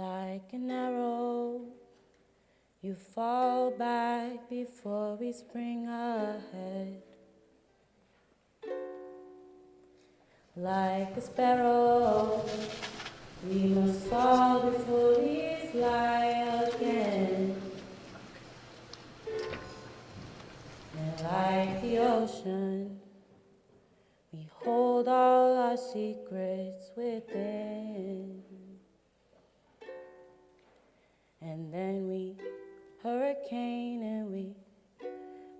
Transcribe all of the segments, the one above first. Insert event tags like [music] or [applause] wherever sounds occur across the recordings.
like an arrow. You fall back before we spring ahead. Like a sparrow, we must fall before we fly again. And like the ocean, we hold all our secrets within. And then we hurricane and we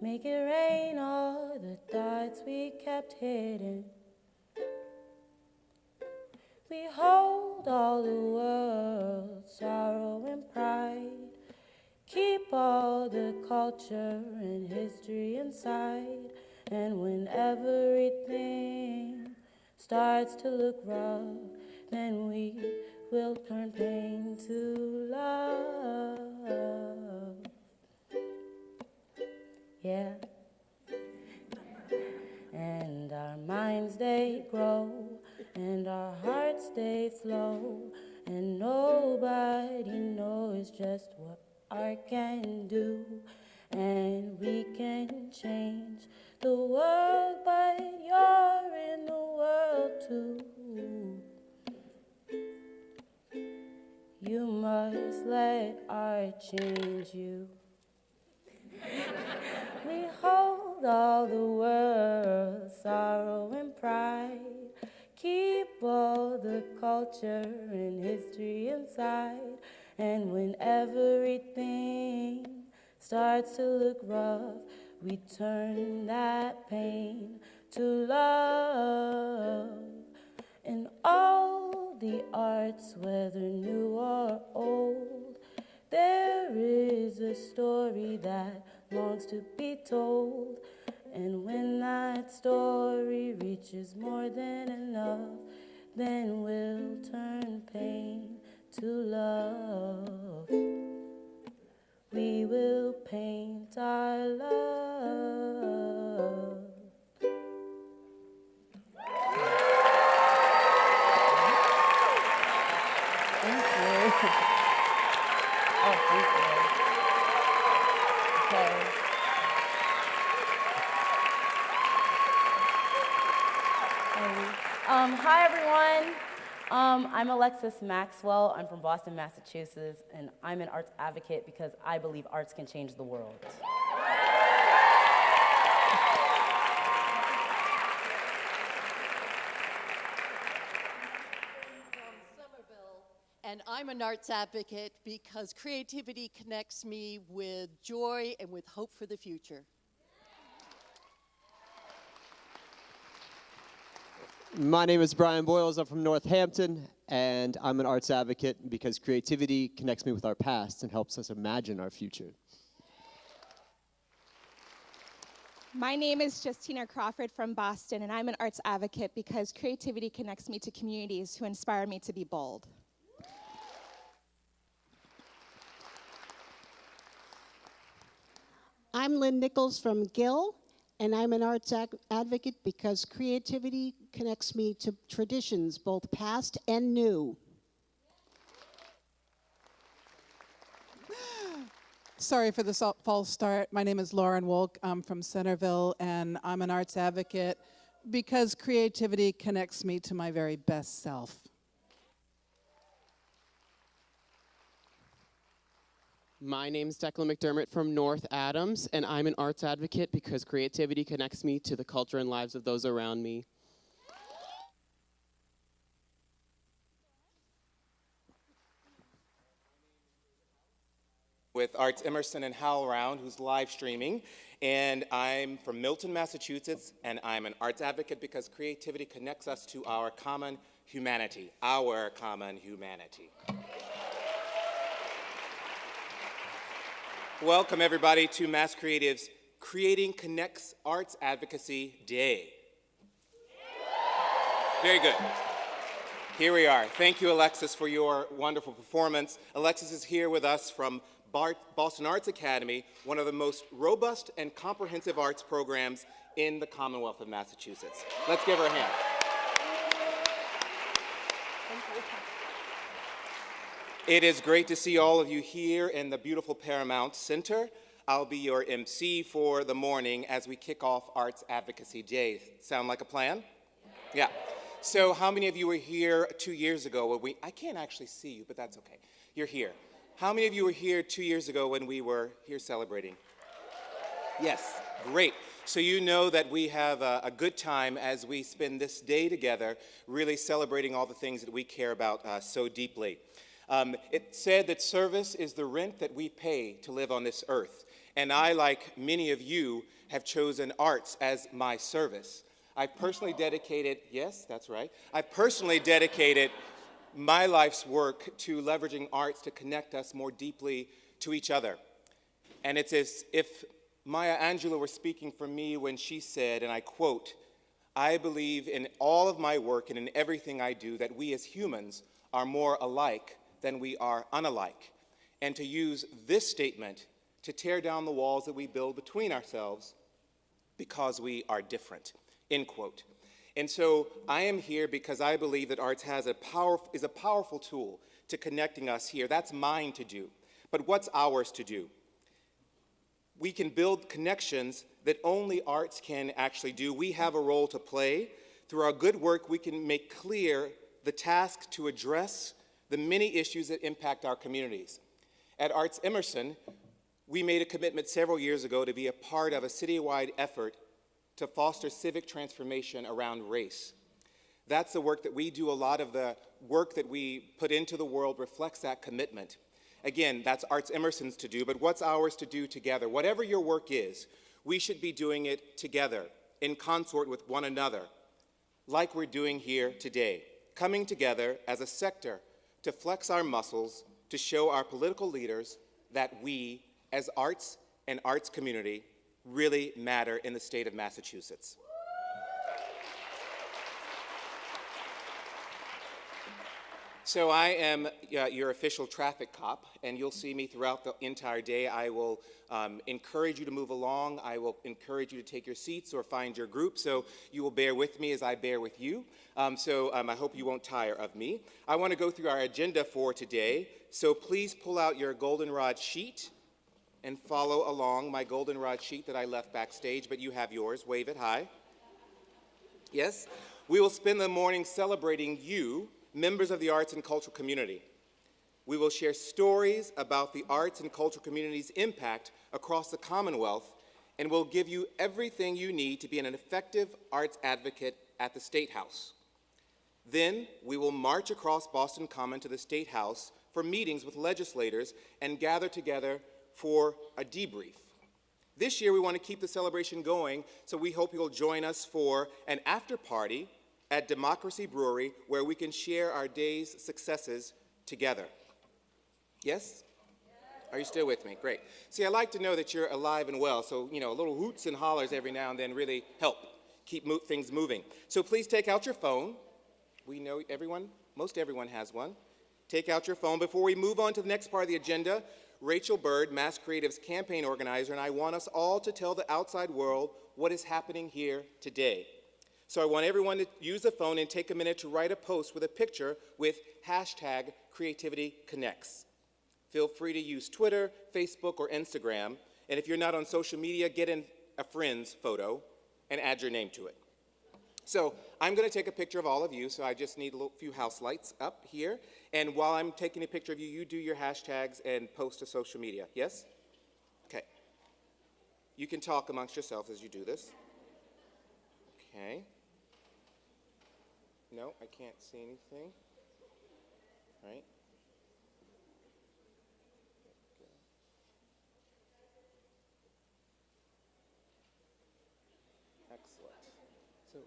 make it rain all the thoughts we kept hidden. We hold all the world's sorrow and pride. Keep all the culture and history inside. And when everything starts to look rough, then we will turn pain to love. Yeah. And our minds they grow, and our hearts they flow, and nobody knows just what art can do. And we can change the world, but you're in the world too. You must let art change you. we hold all the world's sorrow and pride. Keep all the culture and history inside. And when everything starts to look rough, we turn that pain to love. And all the arts, whether new or old, there is a story that longs to be told. And when that story reaches more than enough, then we'll turn pain to love. We will paint our love. Um, hi, everyone. Um, I'm Alexis Maxwell. I'm from Boston, Massachusetts, and I'm an arts advocate because I believe arts can change the world. And I'm an arts advocate because creativity connects me with joy and with hope for the future. My name is Brian Boyles. I'm from Northampton, and I'm an arts advocate because creativity connects me with our past and helps us imagine our future. My name is Justina Crawford from Boston, and I'm an arts advocate because creativity connects me to communities who inspire me to be bold. I'm Lynn Nichols from Gill, and I'm an arts ac- advocate because creativity connects me to traditions, both past and new. [gasps] Sorry for the false start. My name is Lauren Wolk. I'm from Centerville, and I'm an arts advocate because creativity connects me to my very best self. My name is Declan McDermott from North Adams, and I'm an arts advocate because creativity connects me to the culture and lives of those around me. With Arts Emerson and Hal HowlRound, who's live streaming. And I'm from Milton, Massachusetts, and I'm an arts advocate because creativity connects us to our common humanity, our common humanity. Welcome, everybody, to Mass Creative's Creating Connects Arts Advocacy Day. Very good. Here we are. Thank you, Alexis, for your wonderful performance. Alexis is here with us from Bart Boston Arts Academy, one of the most robust and comprehensive arts programs in the Commonwealth of Massachusetts. Let's give her a hand. It is great to see all of you here in the beautiful Paramount Center. I'll be your MC for the morning as we kick off Arts Advocacy Day. Sound like a plan? Yeah. So how many of you were here two years ago when we, I can't actually see you, but that's okay. You're here. How many of you were here two years ago when we were here celebrating? Yes, great. So you know that we have a, a, good time as we spend this day together, really celebrating all the things that we care about uh, so deeply. Um, it said that service is the rent that we pay to live on this earth. And I, like many of you, have chosen arts as my service. I personally dedicated, yes, that's right, I personally dedicated my life's work to leveraging arts to connect us more deeply to each other. And it's as if Maya Angelou were speaking for me when she said, and I quote, I believe in all of my work and in everything I do that we as humans are more alike than we are unalike. And to use this statement to tear down the walls that we build between ourselves because we are different, end quote. And so I am here because I believe that arts has a power, is a powerful tool to connecting us here. That's mine to do. But what's ours to do? We can build connections that only arts can actually do. We have a role to play. Through our good work, we can make clear the task to address the many issues that impact our communities. At Arts Emerson, we made a commitment several years ago to be a part of a citywide effort to foster civic transformation around race. That's the work that we do. A lot of the work that we put into the world reflects that commitment. Again, that's Arts Emerson's to do, but what's ours to do together? Whatever your work is, we should be doing it together, in consort with one another, like we're doing here today, coming together as a sector to flex our muscles to show our political leaders that we, as arts and arts community, really matter in the state of Massachusetts. So I am uh, your official traffic cop, and you'll see me throughout the entire day. I will um, encourage you to move along. I will encourage you to take your seats or find your group, so you will bear with me as I bear with you. Um, so um, I hope you won't tire of me. I want to go through our agenda for today, so please pull out your goldenrod sheet and follow along my goldenrod sheet that I left backstage, but you have yours. Wave it high. Yes? We will spend the morning celebrating you members of the arts and cultural community. We will share stories about the arts and cultural community's impact across the Commonwealth, and we'll give you everything you need to be an effective arts advocate at the State House. Then we will march across Boston Common to the State House for meetings with legislators and gather together for a debrief. This year we want to keep the celebration going, so we hope you'll join us for an after party at Democracy Brewery where we can share our day's successes together. Yes? Are you still with me? Great. See, I like to know that you're alive and well, so, you know, a little hoots and hollers every now and then really help keep mo things moving. So please take out your phone. We know everyone, most everyone has one. Take out your phone. Before we move on to the next part of the agenda, Rachel Bird, Mass Creative's campaign organizer, and I want us all to tell the outside world what is happening here today. So I want everyone to use the phone and take a minute to write a post with a picture with hashtag Creativity Connects. Feel free to use Twitter, Facebook, or Instagram. And if you're not on social media, get in a friend's photo and add your name to it. So I'm going to take a picture of all of you, so I just need a few house lights up here. And while I'm taking a picture of you, you do your hashtags and post to social media. Yes? Okay. You can talk amongst yourselves as you do this. Okay. No, I can't see anything. Right? Excellent. So,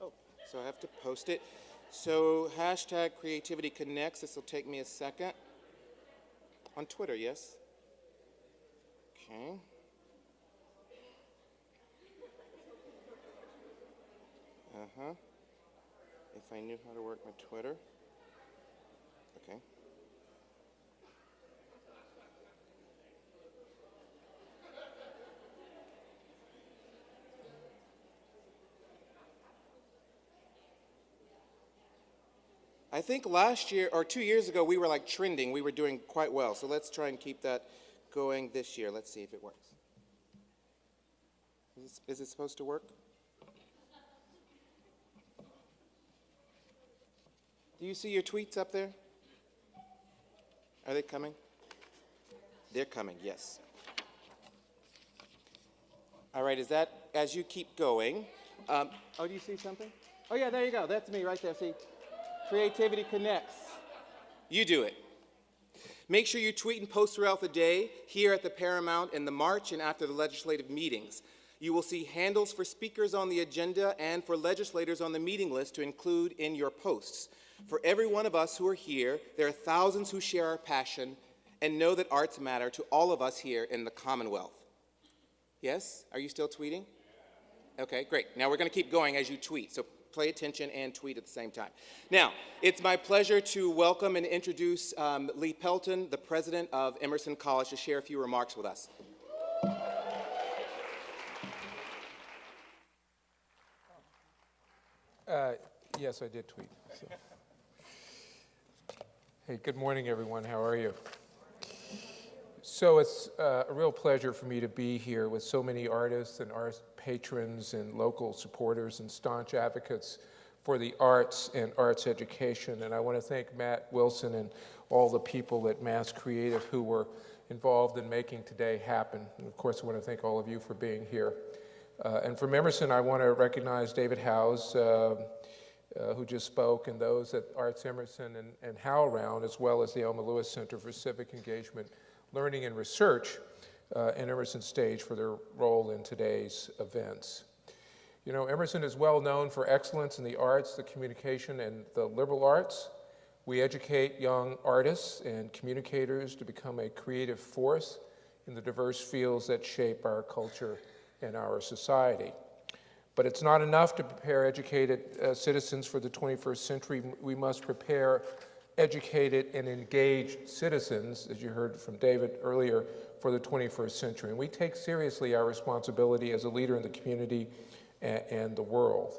oh, so I have to post it. So hashtag creativity connects. This will take me a second. On Twitter, yes? Okay. Uh-huh if I knew how to work my Twitter. Okay. I think last year or two years ago we were like trending. We were doing quite well. So let's try and keep that going this year. Let's see if it works. Is, is it supposed to work? Do you see your tweets up there? Are they coming? They're coming, yes. All right, is that as you keep going? Um, oh, do you see something? Oh, yeah, there you go. That's me right there. See? Creativity connects. You do it. Make sure you tweet and post throughout the day, here at the Paramount, in the March, and after the legislative meetings. You will see handles for speakers on the agenda and for legislators on the meeting list to include in your posts. For every one of us who are here, there are thousands who share our passion and know that arts matter to all of us here in the Commonwealth. Yes? Are you still tweeting? Okay, great. Now we're going to keep going as you tweet. So pay attention and tweet at the same time. Now, it's my pleasure to welcome and introduce um, Lee Pelton, the president of Emerson College, to share a few remarks with us. Uh, yes, I did tweet. So. Hey, good morning, everyone. How are you? So it's uh, a real pleasure for me to be here with so many artists and art patrons and local supporters and staunch advocates for the arts and arts education. And I want to thank Matt Wilson and all the people at Mass Creative who were involved in making today happen. And of course, I want to thank all of you for being here. Uh, and from Emerson, I want to recognize David Howse, uh, uh, who just spoke, and those at Arts Emerson and, and HowlRound, as well as the Elma Lewis Center for Civic Engagement learning and research uh, and Emerson Stage for their role in today's events. You know, Emerson is well known for excellence in the arts, the communication, and the liberal arts. We educate young artists and communicators to become a creative force in the diverse fields that shape our culture and our society. But it's not enough to prepare educated uh, citizens for the 21st century. We must prepare educated and engaged citizens, as you heard from David earlier, for the 21st century. And we take seriously our responsibility as a leader in the community and, and the world.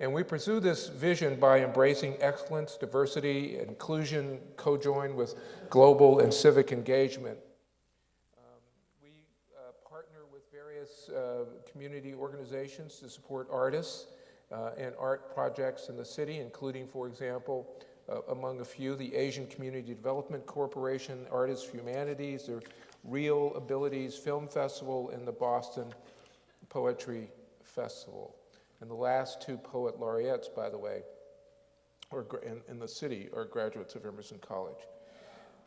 And we pursue this vision by embracing excellence, diversity, inclusion, co-joined with global and civic engagement. Um, we uh, partner with various uh, community organizations to support artists uh, and art projects in the city, including, for example, uh, among a few, the Asian Community Development Corporation, Artists Humanities, the Real Abilities Film Festival, and the Boston Poetry Festival. And the last two poet laureates, by the way, or in, in the city are graduates of Emerson College.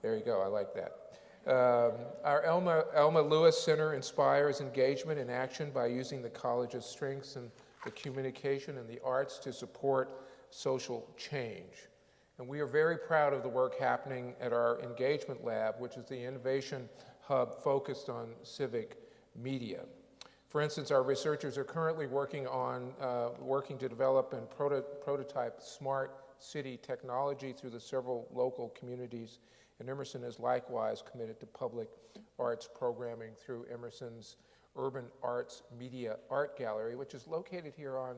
There you go, I like that. Um, our Elma, Elma Lewis Center inspires engagement and action by using the college's strengths in the communication and the arts to support social change. And we are very proud of the work happening at our engagement lab, which is the innovation hub focused on civic media. For instance, our researchers are currently working on uh, working to develop and proto prototype smart city technology through the several local communities. And Emerson is likewise committed to public arts programming through Emerson's Urban Arts Media Art Gallery, which is located here on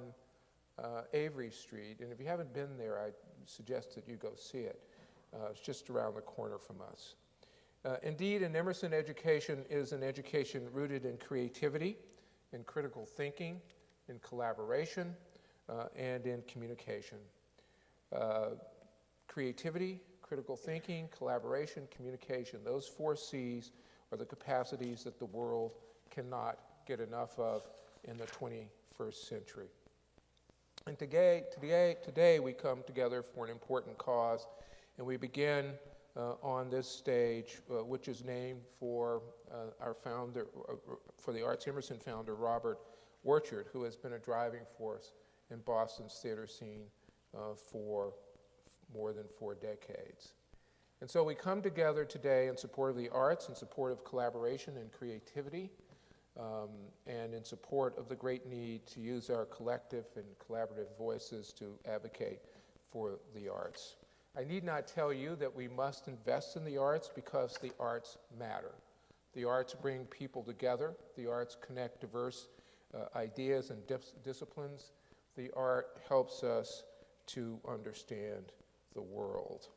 uh, Avery Street. And if you haven't been there, I suggest that you go see it. Uh, it's just around the corner from us. Uh, indeed, an Emerson education is an education rooted in creativity, in critical thinking, in collaboration, uh, and in communication. Uh, creativity, critical thinking, collaboration, communication, those four C's are the capacities that the world cannot get enough of in the 21st century. And today, today, today we come together for an important cause, and we begin on this stage, uh, which is named for uh, our founder, uh, for the Arts Emerson founder, Robert Orchard, who has been a driving force in Boston's theater scene uh, for more than four decades. And so we come together today in support of the arts, in support of collaboration and creativity, um, and in support of the great need to use our collective and collaborative voices to advocate for the arts. I need not tell you that we must invest in the arts because the arts matter. The arts bring people together. The arts connect diverse uh, ideas and dis disciplines. The art helps us to understand the world.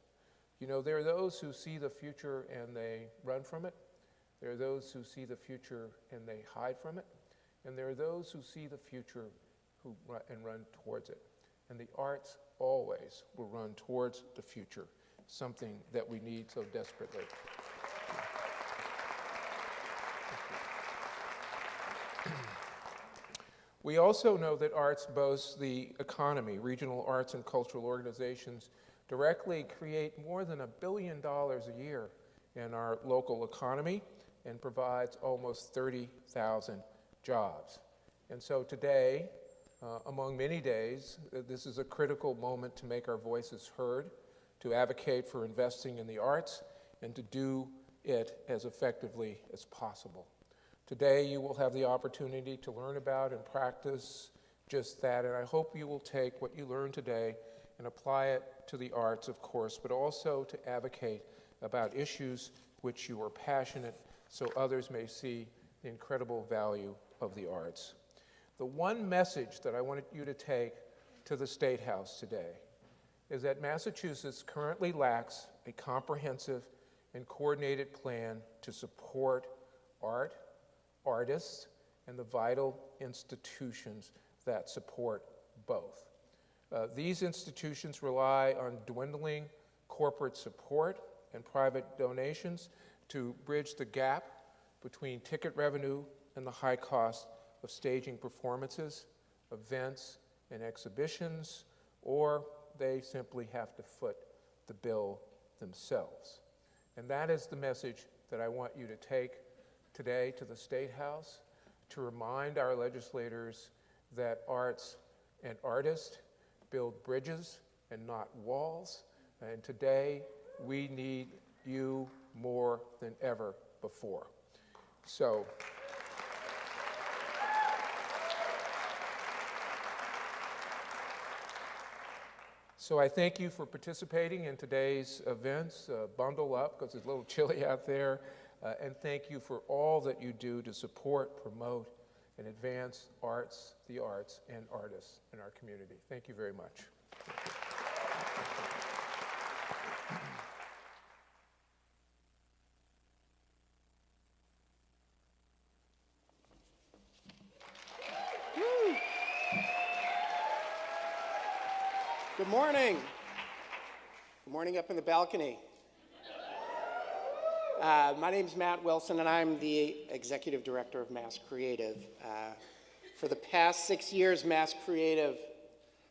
You know, there are those who see the future and they run from it. There are those who see the future and they hide from it. And there are those who see the future who and run towards it. And the arts always will run towards the future, something that we need so desperately. [clears throat] We also know that arts boasts the economy. Regional arts and cultural organizations directly create more than a billion dollars a year in our local economy and provides almost 30,000 jobs. And so today, uh, among many days, uh, this is a critical moment to make our voices heard, to advocate for investing in the arts, and to do it as effectively as possible. Today, you will have the opportunity to learn about and practice just that, and I hope you will take what you learn today and apply it to the arts, of course, but also to advocate about issues which you are passionate so others may see the incredible value of the arts. The one message that I wanted you to take to the State House today is that Massachusetts currently lacks a comprehensive and coordinated plan to support art, artists, and the vital institutions that support both. Uh, these institutions rely on dwindling corporate support and private donations to bridge the gap between ticket revenue and the high cost of staging performances, events, and exhibitions, or they simply have to foot the bill themselves. And that is the message that I want you to take today to the State House to remind our legislators that arts and artists build bridges and not walls. And today, we need you more than ever before. So, So I thank you for participating in today's events. Uh, bundle up because it's a little [laughs] chilly out there. Uh, and thank you for all that you do to support, promote, and advance arts, the arts, and artists in our community. Thank you very much. Good morning. Good morning up in the balcony. Uh, my name is Matt Wilson, and I'm the Executive Director of Mass Creative. Uh, for the past six years, Mass Creative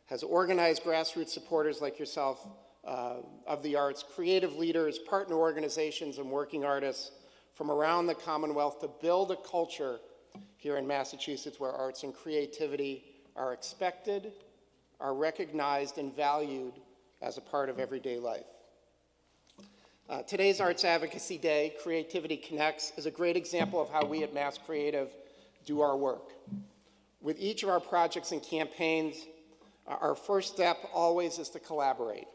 has organized grassroots supporters like yourself uh, of the arts, creative leaders, partner organizations, and working artists from around the Commonwealth to build a culture here in Massachusetts where arts and creativity are expected, are recognized, and valued as a part of everyday life. Uh, today's Arts Advocacy Day, Creativity Connects, is a great example of how we at Mass Creative do our work. With each of our projects and campaigns, uh, our first step always is to collaborate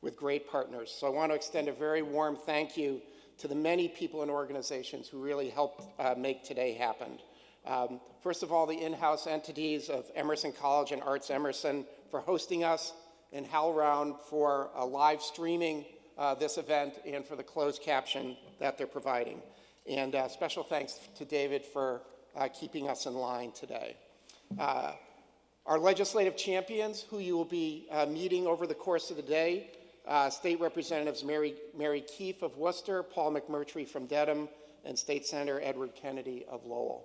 with great partners. So I want to extend a very warm thank you to the many people and organizations who really helped uh, make today happen. Um, first of all, the in-house entities of Emerson College and Arts Emerson for hosting us, and HowlRound for uh, live streaming uh, this event and for the closed caption that they're providing. And uh, special thanks to David for uh, keeping us in line today. Uh, our legislative champions, who you will be uh, meeting over the course of the day, State Representatives Mary, Mary Keefe of Worcester, Paul McMurtry from Dedham, and State Senator Edward Kennedy of Lowell.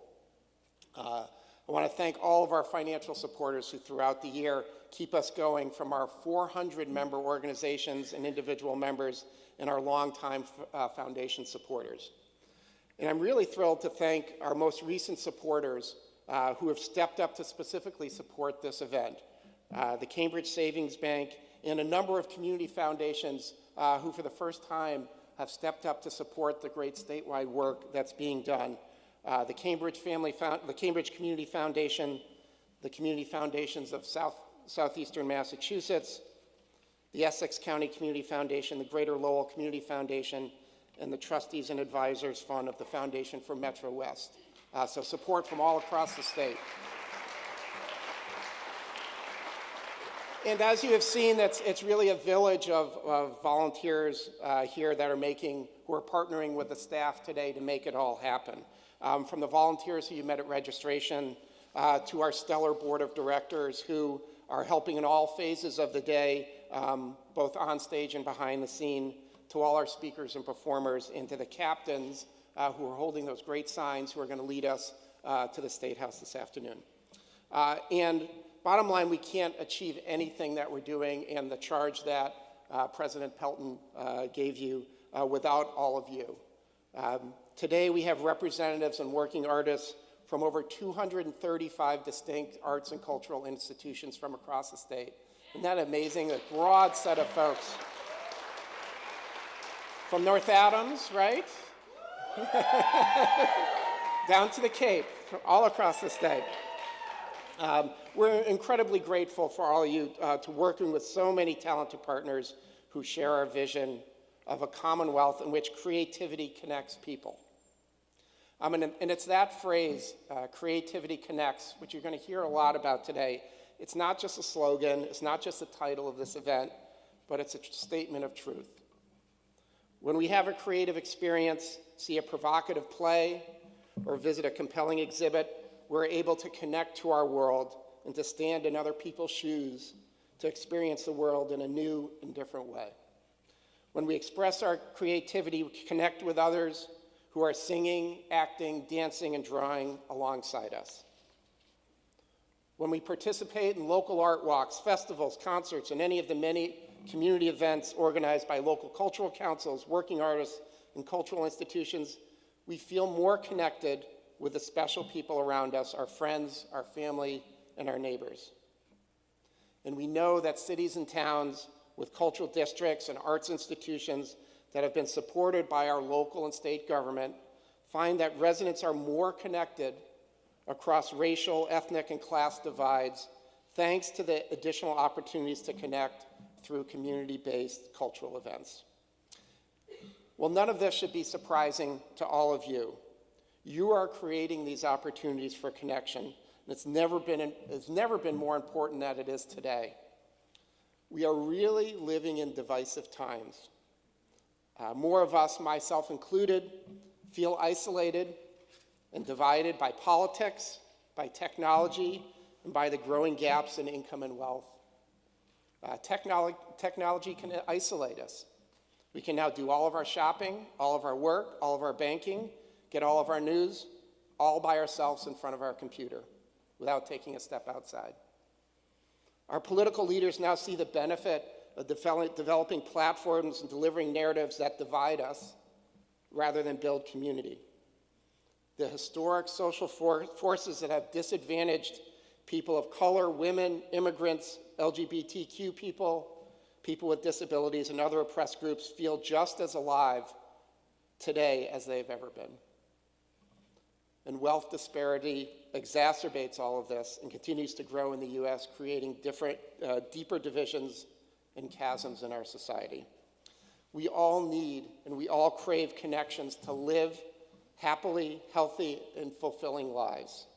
I want to thank all of our financial supporters who throughout the year keep us going from our 400 member organizations and individual members and our longtime uh, foundation supporters. And I'm really thrilled to thank our most recent supporters uh, who have stepped up to specifically support this event. Uh, the Cambridge Savings Bank and a number of community foundations uh, who for the first time have stepped up to support the great statewide work that's being done uh, the Cambridge Family, the Cambridge Community Foundation, the Community Foundations of South, Southeastern Massachusetts, the Essex County Community Foundation, the Greater Lowell Community Foundation, and the Trustees and Advisors Fund of the Foundation for Metro West. Uh, so support from all across the state. And as you have seen, that's, it's really a village of, of volunteers uh, here that are making, who are partnering with the staff today to make it all happen. Um, from the volunteers who you met at registration uh, to our stellar board of directors who are helping in all phases of the day, um, both on stage and behind the scene, to all our speakers and performers, and to the captains uh, who are holding those great signs who are going to lead us uh, to the State House this afternoon. Uh, and bottom line, we can't achieve anything that we're doing and the charge that uh, President Pelton uh, gave you uh, without all of you. Um, today we have representatives and working artists from over 235 distinct arts and cultural institutions from across the state. Isn't that amazing? A broad set of folks. From North Adams, right? [laughs] Down to the Cape, all across the state. Um, we're incredibly grateful for all of you uh, to working with so many talented partners who share our vision of a commonwealth in which creativity connects people. Um, and, and, it's that phrase, uh, creativity connects, which you're going to hear a lot about today. It's not just a slogan, it's not just the title of this event, but it's a statement of truth. When we have a creative experience, see a provocative play, or visit a compelling exhibit, we're able to connect to our world and to stand in other people's shoes to experience the world in a new and different way. When we express our creativity, we connect with others who are singing, acting, dancing, and drawing alongside us. When we participate in local art walks, festivals, concerts, and any of the many community events organized by local cultural councils, working artists, and cultural institutions, we feel more connected with the special people around us, our friends, our family, and our neighbors. And we know that cities and towns with cultural districts and arts institutions that have been supported by our local and state government find that residents are more connected across racial, ethnic, and class divides thanks to the additional opportunities to connect through community-based cultural events. Well, none of this should be surprising to all of you. You are creating these opportunities for connection, and it's never been, it's never been more important than it is today. We are really living in divisive times. Uh, more of us, myself included, feel isolated and divided by politics, by technology, and by the growing gaps in income and wealth. Uh, technolo technology can isolate us. We can now do all of our shopping, all of our work, all of our banking, get all of our news, all by ourselves in front of our computer without taking a step outside. Our political leaders now see the benefit of developing platforms and delivering narratives that divide us rather than build community. The historic social for forces that have disadvantaged people of color, women, immigrants, LGBTQ people, people with disabilities, and other oppressed groups feel just as alive today as they've ever been. And wealth disparity exacerbates all of this and continues to grow in the US, creating different, uh, deeper divisions and chasms in our society. We all need and we all crave connections to live happily, healthy, and fulfilling lives.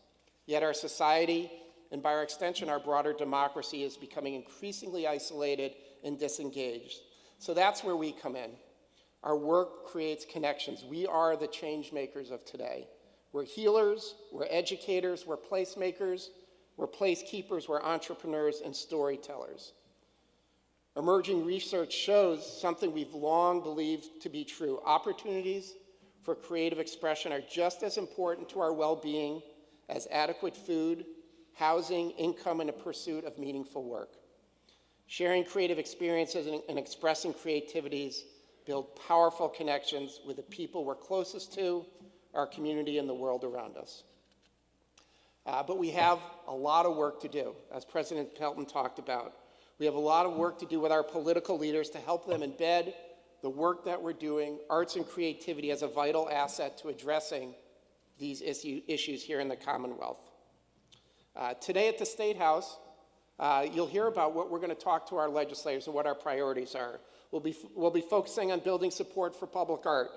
Yet our society, and by our extension, our broader democracy, is becoming increasingly isolated and disengaged. So that's where we come in. Our work creates connections. We are the change makers of today. We're healers, we're educators, we're placemakers, we're placekeepers, we're entrepreneurs and storytellers. Emerging research shows something we've long believed to be true. Opportunities for creative expression are just as important to our well-being as adequate food, housing, income, and a pursuit of meaningful work. Sharing creative experiences and, expressing creativities build powerful connections with the people we're closest to, our community, and the world around us. Uh, but we have a lot of work to do, as President Pelton talked about. We have a lot of work to do with our political leaders to help them embed the work that we're doing, arts and creativity, as a vital asset to addressing these issue, issues here in the Commonwealth. Uh, today at the State House, uh, you'll hear about what we're going to talk to our legislators and what our priorities are. We'll be, we'll be focusing on building support for public art,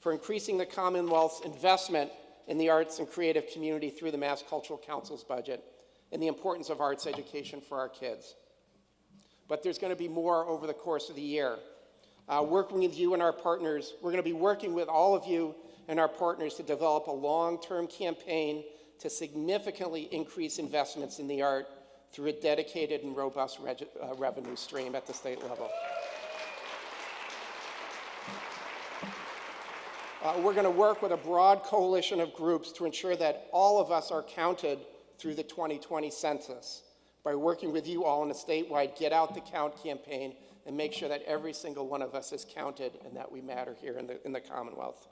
for increasing the Commonwealth's investment in the arts and creative community through the Mass Cultural Council's budget, and the importance of arts education for our kids. But there's going to be more over the course of the year. Uh, working with you and our partners, we're going to be working with all of you and our partners to develop a long-term campaign to significantly increase investments in the art through a dedicated and robust uh, revenue stream at the state level. Uh, we're going to work with a broad coalition of groups to ensure that all of us are counted through the 2020 census by working with you all in a statewide Get Out the Count campaign and make sure that every single one of us is counted and that we matter here in the, in the Commonwealth.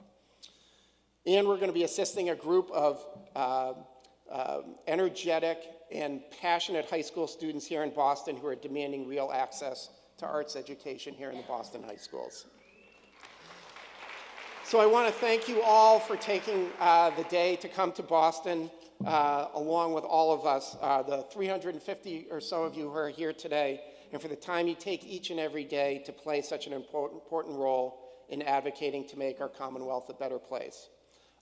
And we're going to be assisting a group of uh, uh, energetic and passionate high school students here in Boston who are demanding real access to arts education here in the Boston high schools. So I want to thank you all for taking uh, the day to come to Boston, uh, along with all of us, uh, the 350 or so of you who are here today, and for the time you take each and every day to play such an important, role in advocating to make our Commonwealth a better place.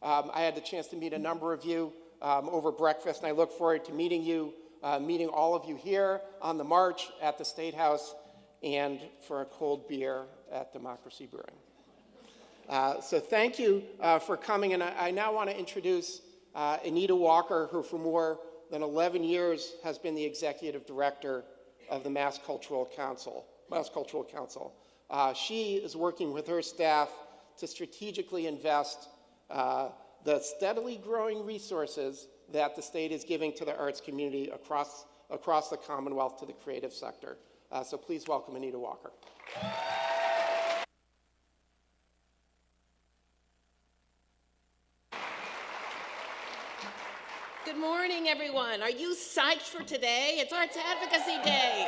Um, I had the chance to meet a number of you um, over breakfast, and I look forward to meeting you, uh, meeting all of you here on the march at the State House, and for a cold beer at Democracy Brewing. Uh, so thank you uh, for coming, and I, I now want to introduce uh, Anita Walker, who for more than 11 years has been the executive director of the Mass Cultural Council. Mass Cultural Council. Uh, she is working with her staff to strategically invest uh, the steadily growing resources that the state is giving to the arts community across, across the Commonwealth to the creative sector. so please welcome Anita Walker. Morning, everyone. Are you psyched for today? It's Arts Advocacy Day.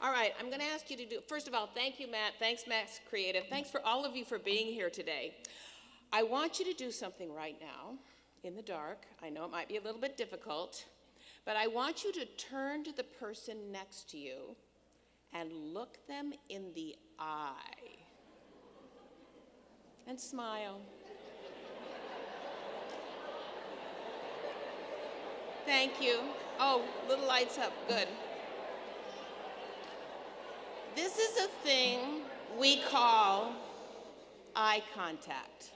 All right, I'm going to ask you to do, first of all, thank you, Matt. Thanks, Mass Creative. Thanks for all of you for being here today. I want you to do something right now in the dark. I know it might be a little bit difficult, but I want you to turn to the person next to you and look them in the eye and smile. Thank you. Oh, little lights up. Good. This is a thing we call eye contact.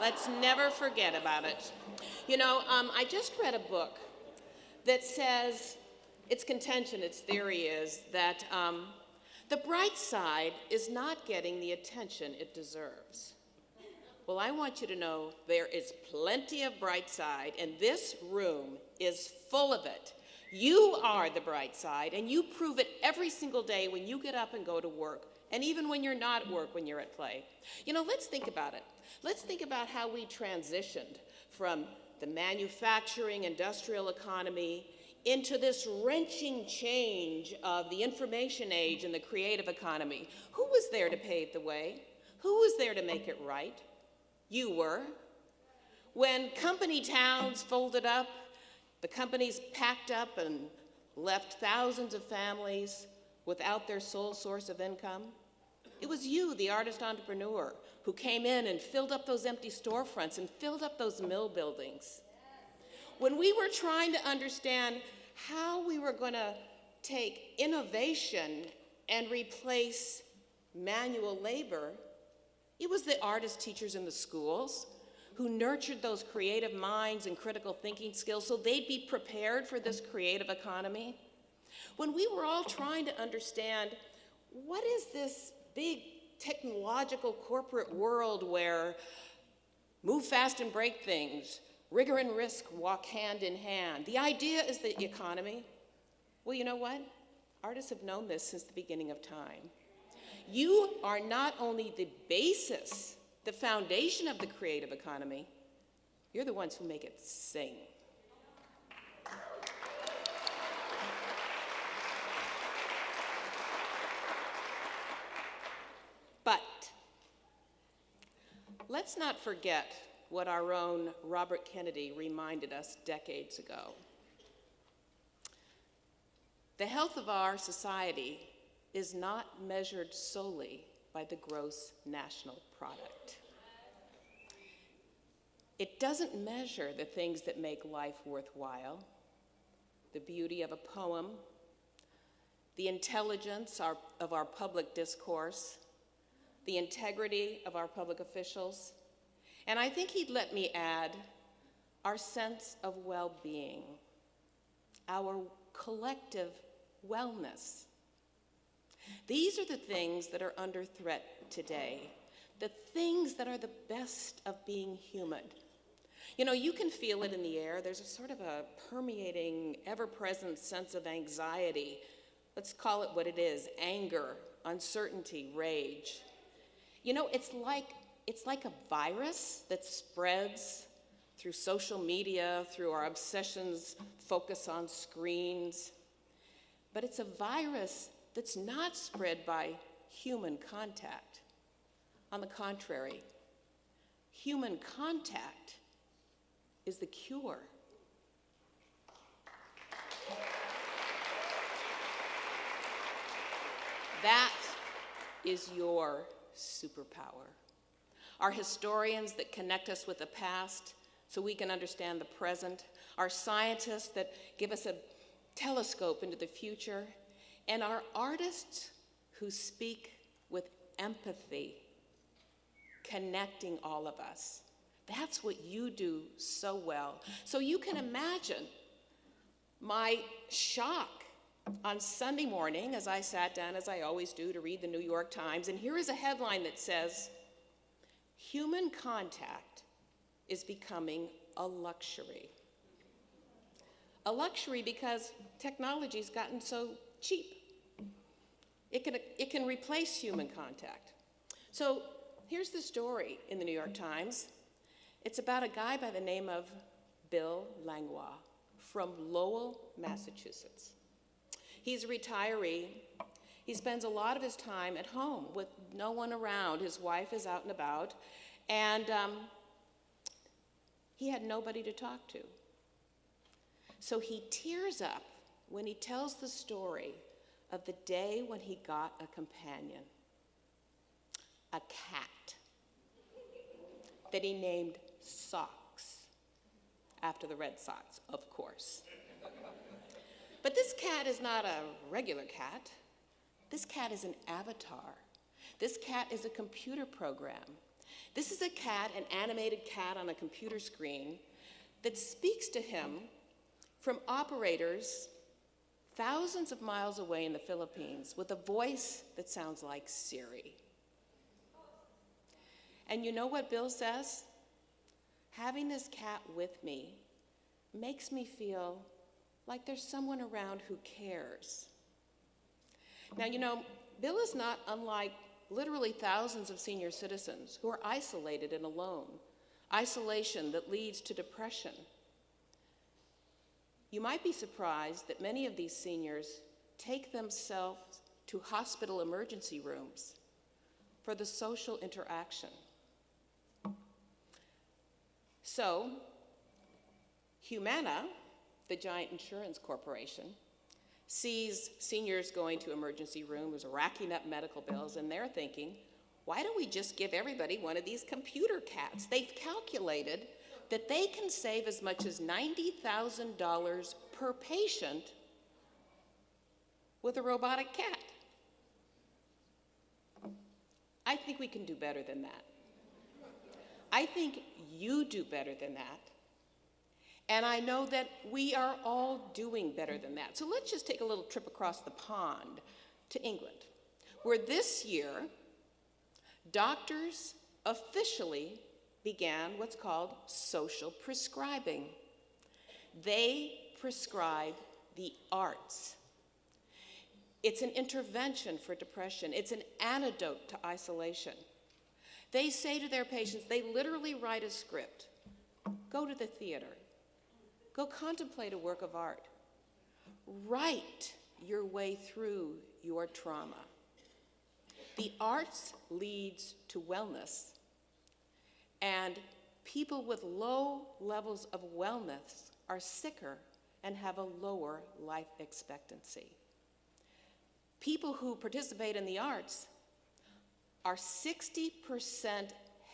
Let's never forget about it. You know, um, I just read a book that says its contention, its theory is that um, the bright side is not getting the attention it deserves. Well, I want you to know there is plenty of bright side, and this room is full of it. You are the bright side, and you prove it every single day when you get up and go to work, and even when you're not at work, when you're at play. You know, let's think about it. Let's think about how we transitioned from the manufacturing industrial economy into this wrenching change of the information age and the creative economy. Who was there to pave the way? Who was there to make it right? You were. When company towns folded up, the companies packed up and left thousands of families without their sole source of income. It was you, the artist entrepreneur, who came in and filled up those empty storefronts and filled up those mill buildings. When we were trying to understand how we were going to take innovation and replace manual labor, it was the artist teachers in the schools who nurtured those creative minds and critical thinking skills so they'd be prepared for this creative economy. When we were all trying to understand what is this big technological corporate world where move fast and break things, rigor and risk walk hand in hand. The idea is the economy. Well, you know what? Artists have known this since the beginning of time. You are not only the basis, the foundation of the creative economy, you're the ones who make it sing. But let's not forget what our own Robert Kennedy reminded us decades ago. The health of our society is not measured solely by the gross national product. It doesn't measure the things that make life worthwhile, the beauty of a poem, the intelligence of our public discourse, the integrity of our public officials, and I think he'd let me add our sense of well being, our collective wellness. These are the things that are under threat today, the things that are the best of being human. You know, you can feel it in the air. There's a sort of a permeating, ever present sense of anxiety. Let's call it what it is anger, uncertainty, rage. You know, it's like, it's like a virus that spreads through social media, through our obsessions, focus on screens. But it's a virus that's not spread by human contact. On the contrary, human contact is the cure. That is your superpower. Our historians that connect us with the past so we can understand the present, our scientists that give us a telescope into the future, and our artists who speak with empathy, connecting all of us. That's what you do so well. So you can imagine my shock on Sunday morning as I sat down, as I always do, to read the New York Times, and here is a headline that says, Human contact is becoming a luxury. A luxury because technology's gotten so cheap. It can, it can replace human contact. So here's the story in the New York Times. It's about a guy by the name of Bill Langlois from Lowell, Massachusetts. He's a retiree. He spends a lot of his time at home with no one around. His wife is out and about. And um, he had nobody to talk to. So he tears up when he tells the story of the day when he got a companion a cat that he named Sox, after the Red Sox, of course. But this cat is not a regular cat. This cat is an avatar. This cat is a computer program. This is a cat, an animated cat on a computer screen, that speaks to him from operators thousands of miles away in the Philippines with a voice that sounds like Siri. And you know what Bill says? Having this cat with me makes me feel like there's someone around who cares. Now, you know, Bill is not unlike literally thousands of senior citizens who are isolated and alone, isolation that leads to depression. You might be surprised that many of these seniors take themselves to hospital emergency rooms for the social interaction. So, Humana, the giant insurance corporation, sees seniors going to emergency rooms, racking up medical bills, and they're thinking, why don't we just give everybody one of these computer cats? They've calculated that they can save as much as $90,000 per patient with a robotic cat. I think we can do better than that. I think you do better than that. And I know that we are all doing better than that. So let's just take a little trip across the pond to England, where this year, doctors officially began what's called social prescribing. They prescribe the arts. It's an intervention for depression, it's an antidote to isolation. They say to their patients, they literally write a script go to the theater, go contemplate a work of art, write your way through your trauma. The arts leads to wellness, and people with low levels of wellness are sicker and have a lower life expectancy. People who participate in the arts are 60%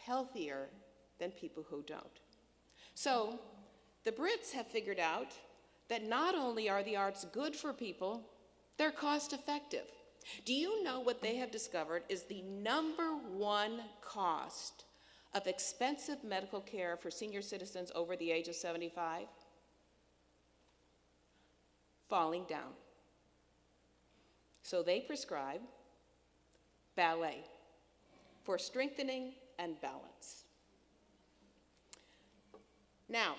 healthier than people who don't. So the Brits have figured out that not only are the arts good for people, They're cost effective. Do you know what they have discovered is the number one cost of expensive medical care for senior citizens over the age of 75? Falling down. So they prescribe ballet for strengthening and balance. Now,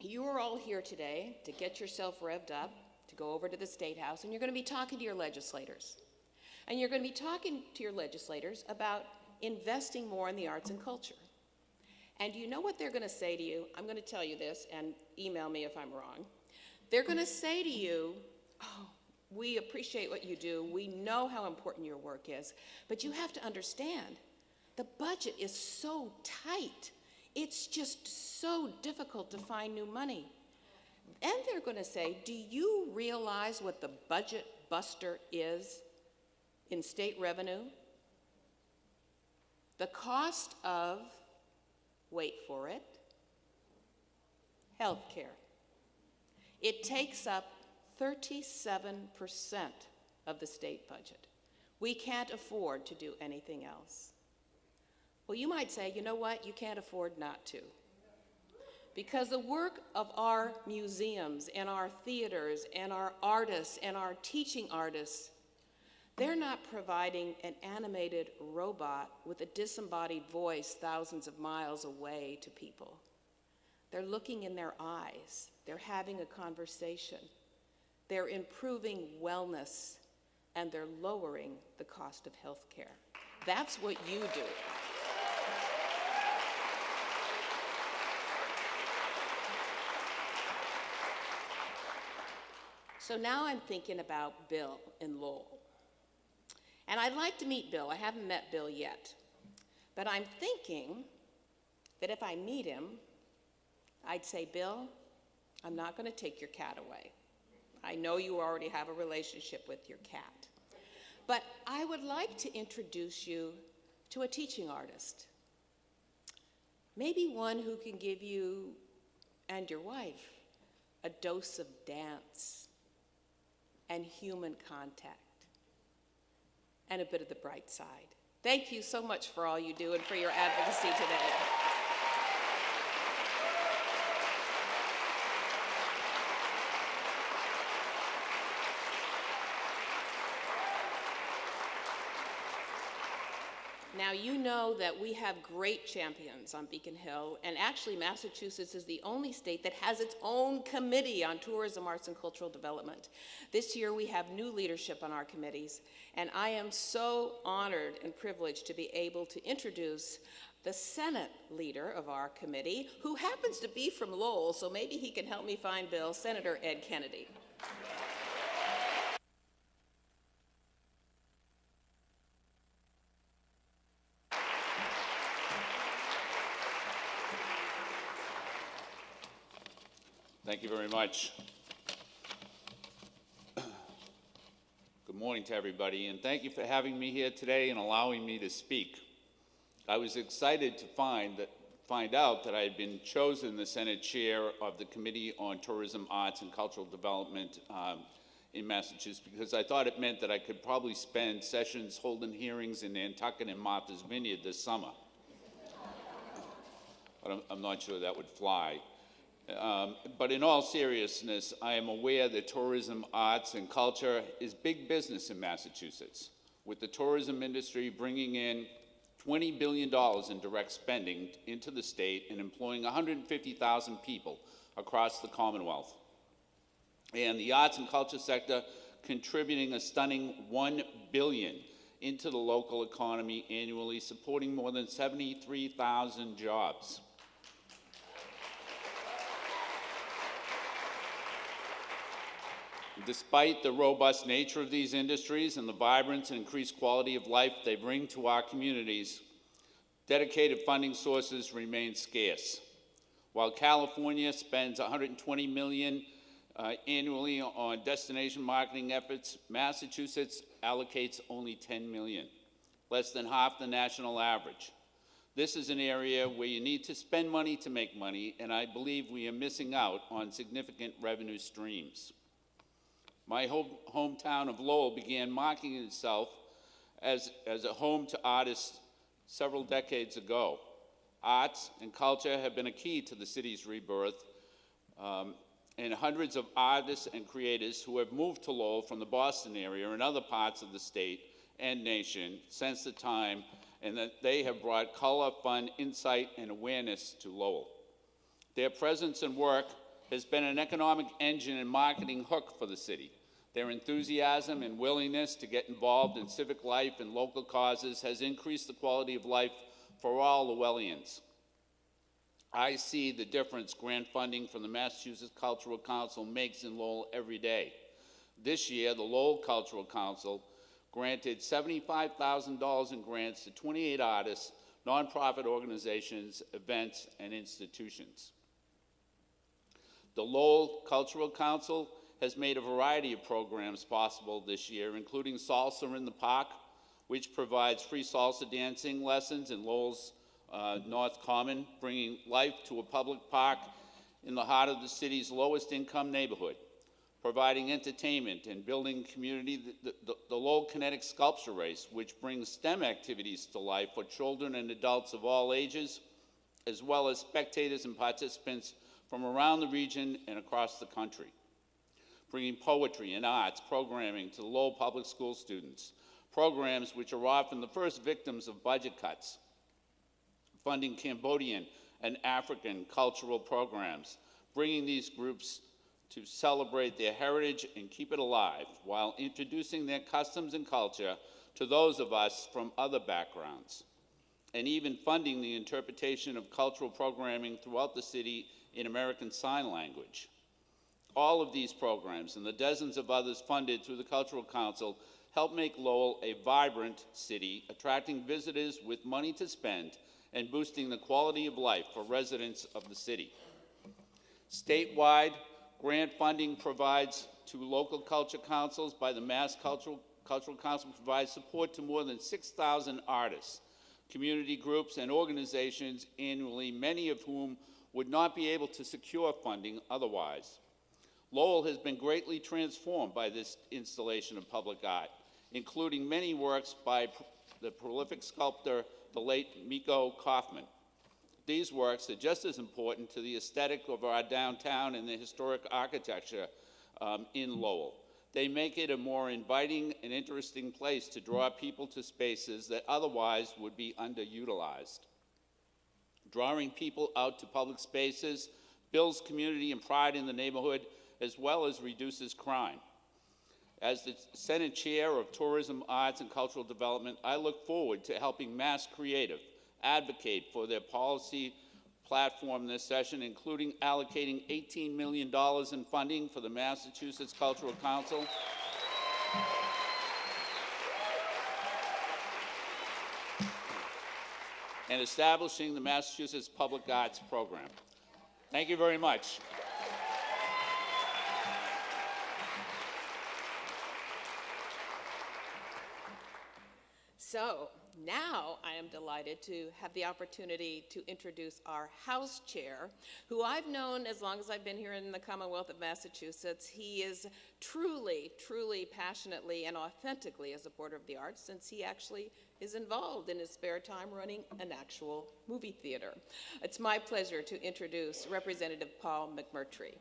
you are all here today to get yourself revved up, to go over to the State House, and you're going to be talking to your legislators. And you're going to be talking to your legislators about investing more in the arts and culture. And you know what they're going to say to you? I'm going to tell you this, and email me if I'm wrong. They're going to say to you, Oh, we appreciate what you do. We know how important your work is. But you have to understand the budget is so tight. It's just so difficult to find new money. And they're going to say, Do you realize what the budget buster is in state revenue? The cost of, wait for it, health care. It takes up 37% of the state budget. We can't afford to do anything else. Well, you might say, you know what, you can't afford not to. Because the work of our museums and our theaters and our artists and our teaching artists, they're not providing an animated robot with a disembodied voice thousands of miles away to people. They're looking in their eyes, they're having a conversation, they're improving wellness, and they're lowering the cost of health care. That's what you do. So now I'm thinking about Bill in Lowell. And I'd like to meet Bill. I haven't met Bill yet. But I'm thinking that if I meet him, I'd say, Bill, I'm not going to take your cat away. I know you already have a relationship with your cat. But I would like to introduce you to a teaching artist. Maybe one who can give you and your wife a dose of dance and human contact and a bit of the bright side. Thank you so much for all you do and for your advocacy today. Now, you know that we have great champions on Beacon Hill, and actually, Massachusetts is the only state that has its own committee on tourism, arts, and cultural development. This year, we have new leadership on our committees, and I am so honored and privileged to be able to introduce the Senate leader of our committee, who happens to be from Lowell, so maybe he can help me find Bill, Senator Ed Kennedy. Thank you very much. Good morning to everybody, and thank you for having me here today and allowing me to speak. I was excited to find that find out that I had been chosen the Senate Chair of the Committee on Tourism, Arts, and Cultural Development um, in Massachusetts because I thought it meant that I could probably spend sessions holding hearings in Nantucket and Martha's Vineyard this summer. but I'm, I'm not sure that would fly. Um, but in all seriousness, I am aware that tourism, arts, and culture is big business in Massachusetts, with the tourism industry bringing in $20 billion in direct spending into the state and employing 150,000 people across the Commonwealth. And the arts and culture sector contributing a stunning 1 billion into the local economy annually, supporting more than 73,000 jobs. Despite the robust nature of these industries and the vibrance and increased quality of life they bring to our communities, dedicated funding sources remain scarce. While California spends 120 million uh, annually on destination marketing efforts, Massachusetts allocates only 10 million, less than half the national average. This is an area where you need to spend money to make money, and I believe we are missing out on significant revenue streams. My home, hometown of Lowell began marking itself as, as a home to artists several decades ago. Arts and culture have been a key to the city's rebirth, um, and hundreds of artists and creators who have moved to Lowell from the Boston area and other parts of the state and nation since the time, and that they have brought color, fun, insight, and awareness to Lowell. Their presence and work has been an economic engine and marketing hook for the city. Their enthusiasm and willingness to get involved in civic life and local causes has increased the quality of life for all Lowellians. I see the difference grant funding from the Massachusetts Cultural Council makes in Lowell every day. This year, the Lowell Cultural Council granted $75,000 in grants to 28 artists, nonprofit organizations, events, and institutions. The Lowell Cultural Council has made a variety of programs possible this year, including Salsa in the Park, which provides free salsa dancing lessons in Lowell's uh, North Common, bringing life to a public park in the heart of the city's lowest income neighborhood, providing entertainment and building community, the, the, the Lowell Kinetic Sculpture Race, which brings STEM activities to life for children and adults of all ages, as well as spectators and participants from around the region and across the country, bringing poetry and arts programming to Lowell Public School students, programs which are often the first victims of budget cuts, funding Cambodian and African cultural programs, bringing these groups to celebrate their heritage and keep it alive while introducing their customs and culture to those of us from other backgrounds, and even funding the interpretation of cultural programming throughout the city in American Sign Language. All of these programs and the dozens of others funded through the Cultural Council help make Lowell a vibrant city, attracting visitors with money to spend and boosting the quality of life for residents of the city. Statewide, grant funding provides to local culture councils by the Mass Cultural, Cultural Council provides support to more than 6,000 artists, community groups, and organizations annually, many of whom would not be able to secure funding otherwise. Lowell has been greatly transformed by this installation of public art, including many works by the prolific sculptor, the late Mico Kaufman. These works are just as important to the aesthetic of our downtown and the historic architecture um, in Lowell. They make it a more inviting and interesting place to draw people to spaces that otherwise would be underutilized. Drawing people out to public spaces builds community and pride in the neighborhood as well as reduces crime. As the Senate Chair of Tourism, Arts, and Cultural Development, I look forward to helping Mass Creative advocate for their policy platform this session, including allocating $18 million in funding for the Massachusetts Cultural Council. and establishing the Massachusetts Public Arts Program. Thank you very much. So now I am delighted to have the opportunity to introduce our House Chair, who I've known as long as I've been here in the Commonwealth of Massachusetts. He is truly, truly, passionately, and authentically a supporter of the arts since he actually is involved in his spare time running an actual movie theater. It's my pleasure to introduce Representative Paul McMurtry.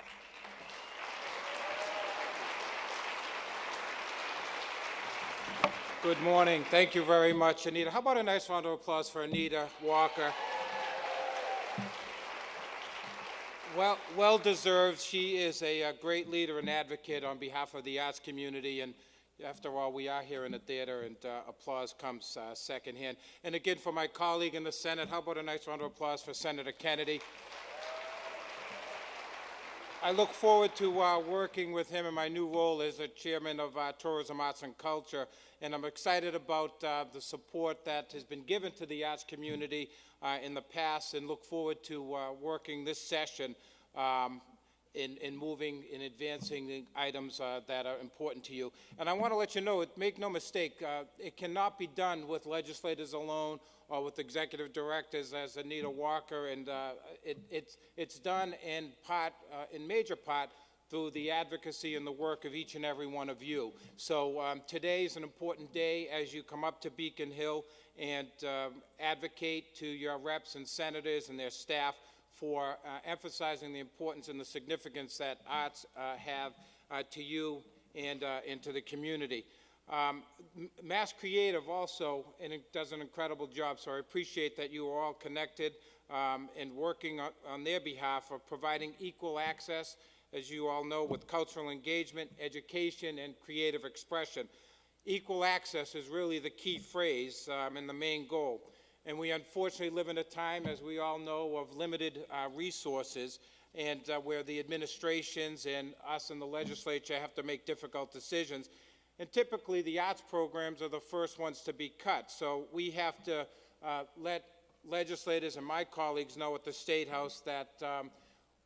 Good morning. Thank you very much, Anita. How about a nice round of applause for Anita Walker? Well, well deserved. She is a, a, great leader and advocate on behalf of the arts community. And after all, we are here in the theater, and uh, applause comes uh, secondhand. And again, for my colleague in the Senate, how about a nice round of applause for Senator Kennedy? I look forward to uh, working with him in my new role as a chairman of uh, Tourism, Arts, and Culture. And I'm excited about uh, the support that has been given to the arts community uh, in the past and look forward to uh, working this session um, in, in, moving and advancing the items uh, that are important to you. And I want to let you know, make no mistake, it cannot be done with legislators alone or with executive directors as Anita Walker, and uh, it, it's, it's done in part, uh, in major part, through the advocacy and the work of each and every one of you. So um, today is an important day as you come up to Beacon Hill and um, advocate to your reps and senators and their staff for uh, emphasizing the importance and the significance that arts uh, have uh, to you and, and to the community. Um, Mass Creative also and it does an incredible job, so I appreciate that you are all connected um, and working on, on their behalf of providing equal access, as you all know, with cultural engagement, education, and creative expression. Equal access is really the key phrase um, and the main goal. And we unfortunately live in a time, as we all know, of limited uh, resources and uh, where the administrations and us in the legislature have to make difficult decisions. And typically, the arts programs are the first ones to be cut. So we have to uh, let legislators and my colleagues know at the State House that um,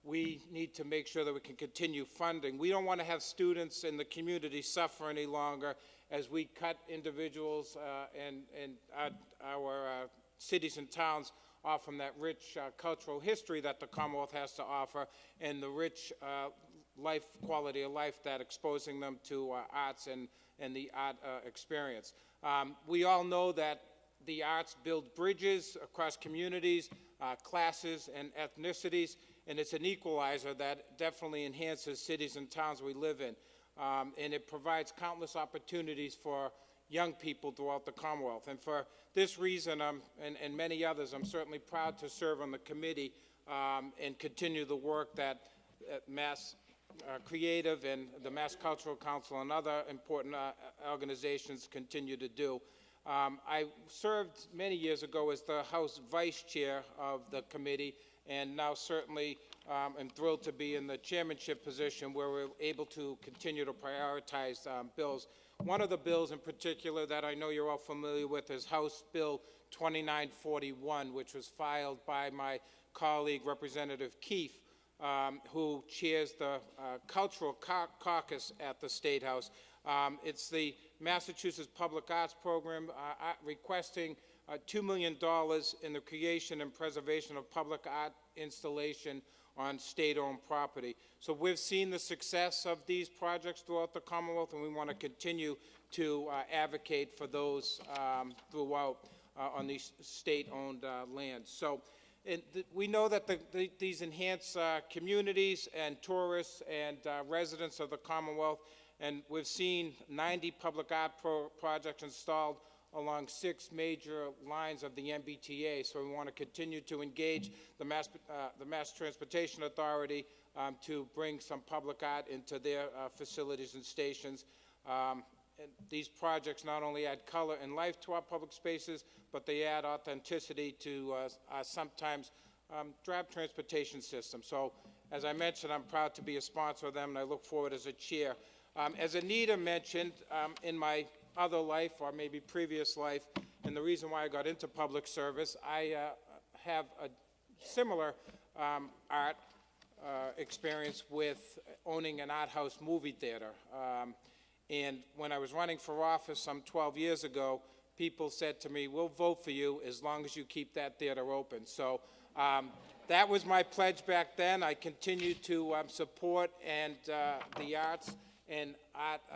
we need to make sure that we can continue funding. We don't want to have students in the community suffer any longer as we cut individuals uh, and, and our, our uh, cities and towns off from that rich uh, cultural history that the Commonwealth has to offer and the rich uh, life quality of life that exposing them to uh, arts and, and the art uh, experience. Um, we all know that the arts build bridges across communities, uh, classes, and ethnicities, and it's an equalizer that definitely enhances cities and towns we live in. Um, and it provides countless opportunities for young people throughout the Commonwealth. And for this reason, um, and, and many others, I'm certainly proud to serve on the committee um, and continue the work that uh, Mass uh, Creative and the Mass Cultural Council and other important uh, organizations continue to do. Um, I served many years ago as the House Vice Chair of the committee, and now certainly um, am thrilled to be in the chairmanship position where we're able to continue to prioritize um, bills. One of the bills in particular that I know you're all familiar with is House Bill 2941, which was filed by my colleague, Representative Keefe, um, who chairs the uh, Cultural Cau- Caucus at the State House. Um, it's the Massachusetts Public Arts Program uh, uh, requesting uh, $2 million in the creation and preservation of public art installation on state-owned property. So we've seen the success of these projects throughout the Commonwealth, and we want to continue to uh, advocate for those um, throughout uh, on these state-owned uh, lands. So th- we know that the, the, these enhance uh, communities and tourists and uh, residents of the Commonwealth, and we've seen 90 public art pro- projects installed along six major lines of the MBTA. So we want to continue to engage the Mass, uh, the Mass Transportation Authority um, to bring some public art into their uh, facilities and stations. Um, and these projects not only add color and life to our public spaces, but they add authenticity to uh, our sometimes um, drab transportation system. So, as I mentioned, I'm proud to be a sponsor of them, and I look forward as a chair. Um, as Anita mentioned, um, in my other life, or maybe previous life, and the reason why I got into public service, I uh, have a similar um, art uh, experience with owning an art house movie theater. Um, and when I was running for office some 12 years ago, people said to me, we'll vote for you as long as you keep that theater open. So um, that was my pledge back then. I continue to um, support and uh, the arts and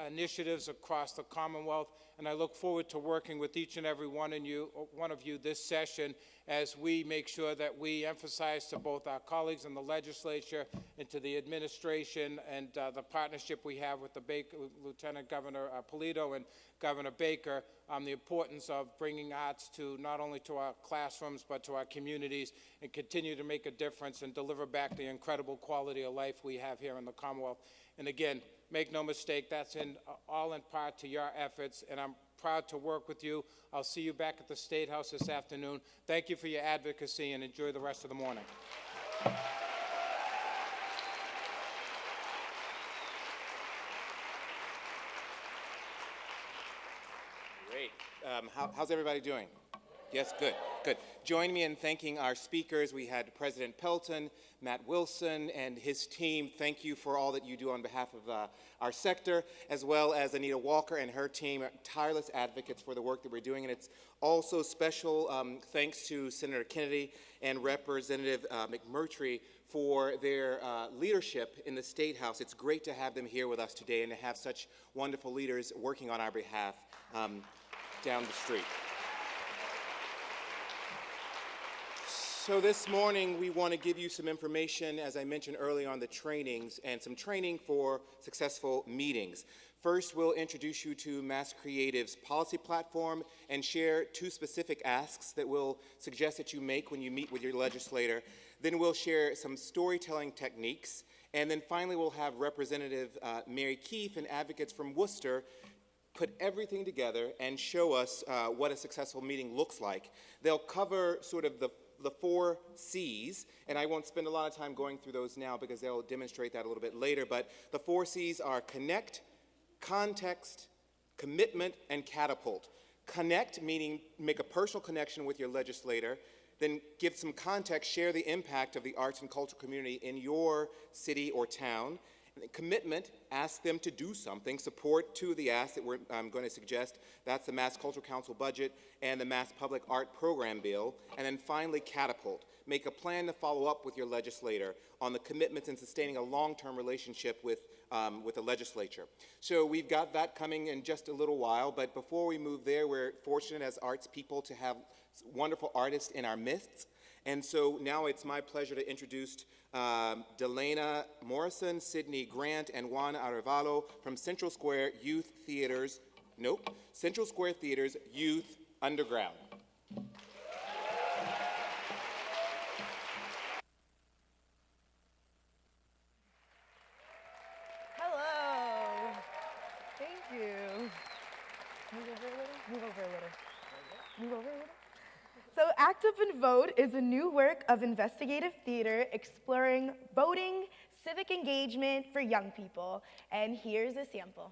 initiatives across the Commonwealth, and I look forward to working with each and every one, you, one of you this session as we make sure that we emphasize to both our colleagues in the legislature and to the administration and uh, the partnership we have with the Baker, Lieutenant Governor uh, Polito and Governor Baker um, the importance of bringing arts to not only to our classrooms but to our communities and continue to make a difference and deliver back the incredible quality of life we have here in the Commonwealth. And again, make no mistake, that's in, uh, all in part to your efforts, and I'm proud to work with you. I'll see you back at the State House this afternoon. Thank you for your advocacy, and enjoy the rest of the morning. Great. Um, how, how's everybody doing? Yes, good, good. Join me in thanking our speakers. We had President Pelton, Matt Wilson, and his team. Thank you for all that you do on behalf of uh, our sector, as well as Anita Walker and her team, tireless advocates for the work that we're doing. And it's also special um, thanks to Senator Kennedy and Representative uh, McMurtry for their uh, leadership in the State House. It's great to have them here with us today and to have such wonderful leaders working on our behalf um, down the street. So this morning, we want to give you some information, as I mentioned earlier, on the trainings and some training for successful meetings. First, we'll introduce you to Mass Creative's policy platform and share two specific asks that we'll suggest that you make when you meet with your legislator. Then we'll share some storytelling techniques. And then finally, we'll have Representative uh, Mary Keefe and advocates from Worcester put everything together and show us uh, what a successful meeting looks like. They'll cover sort of the the four C's, and I won't spend a lot of time going through those now because they'll demonstrate that a little bit later, but the four C's are connect, context, commitment, and catapult. Connect, meaning make a personal connection with your legislator, then give some context, share the impact of the arts and culture community in your city or town, Commitment, ask them to do something. Support two of the asks that we're um, going to suggest. That's the Mass Cultural Council budget and the Mass Public Art Program Bill. And then finally, catapult. Make a plan to follow up with your legislator on the commitments in sustaining a long-term relationship with, um, with the legislature. So we've got that coming in just a little while, but before we move there, we're fortunate as arts people to have wonderful artists in our midst. And so now it's my pleasure to introduce um, Delana Morrison, Sydney Grant, and Juan Arevalo from Central Square Youth Theaters, nope, Central Square Theaters Youth Underground. Hello. Thank you. Move over a little. Move over a little. Move over a little. So Act Up and Vote is a new work of investigative theater exploring voting, civic engagement for young people. And here's a sample.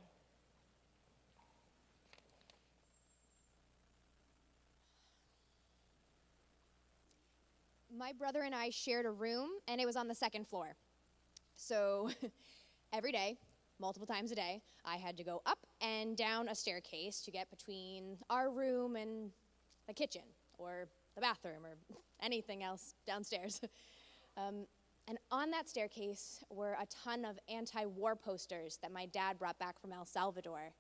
My brother and I shared a room, and it was on the second floor. So [laughs] every day, multiple times a day, I had to go up and down a staircase to get between our room and the kitchen or the bathroom or anything else downstairs. [laughs] um, and on that staircase were a ton of anti war posters that my dad brought back from El Salvador.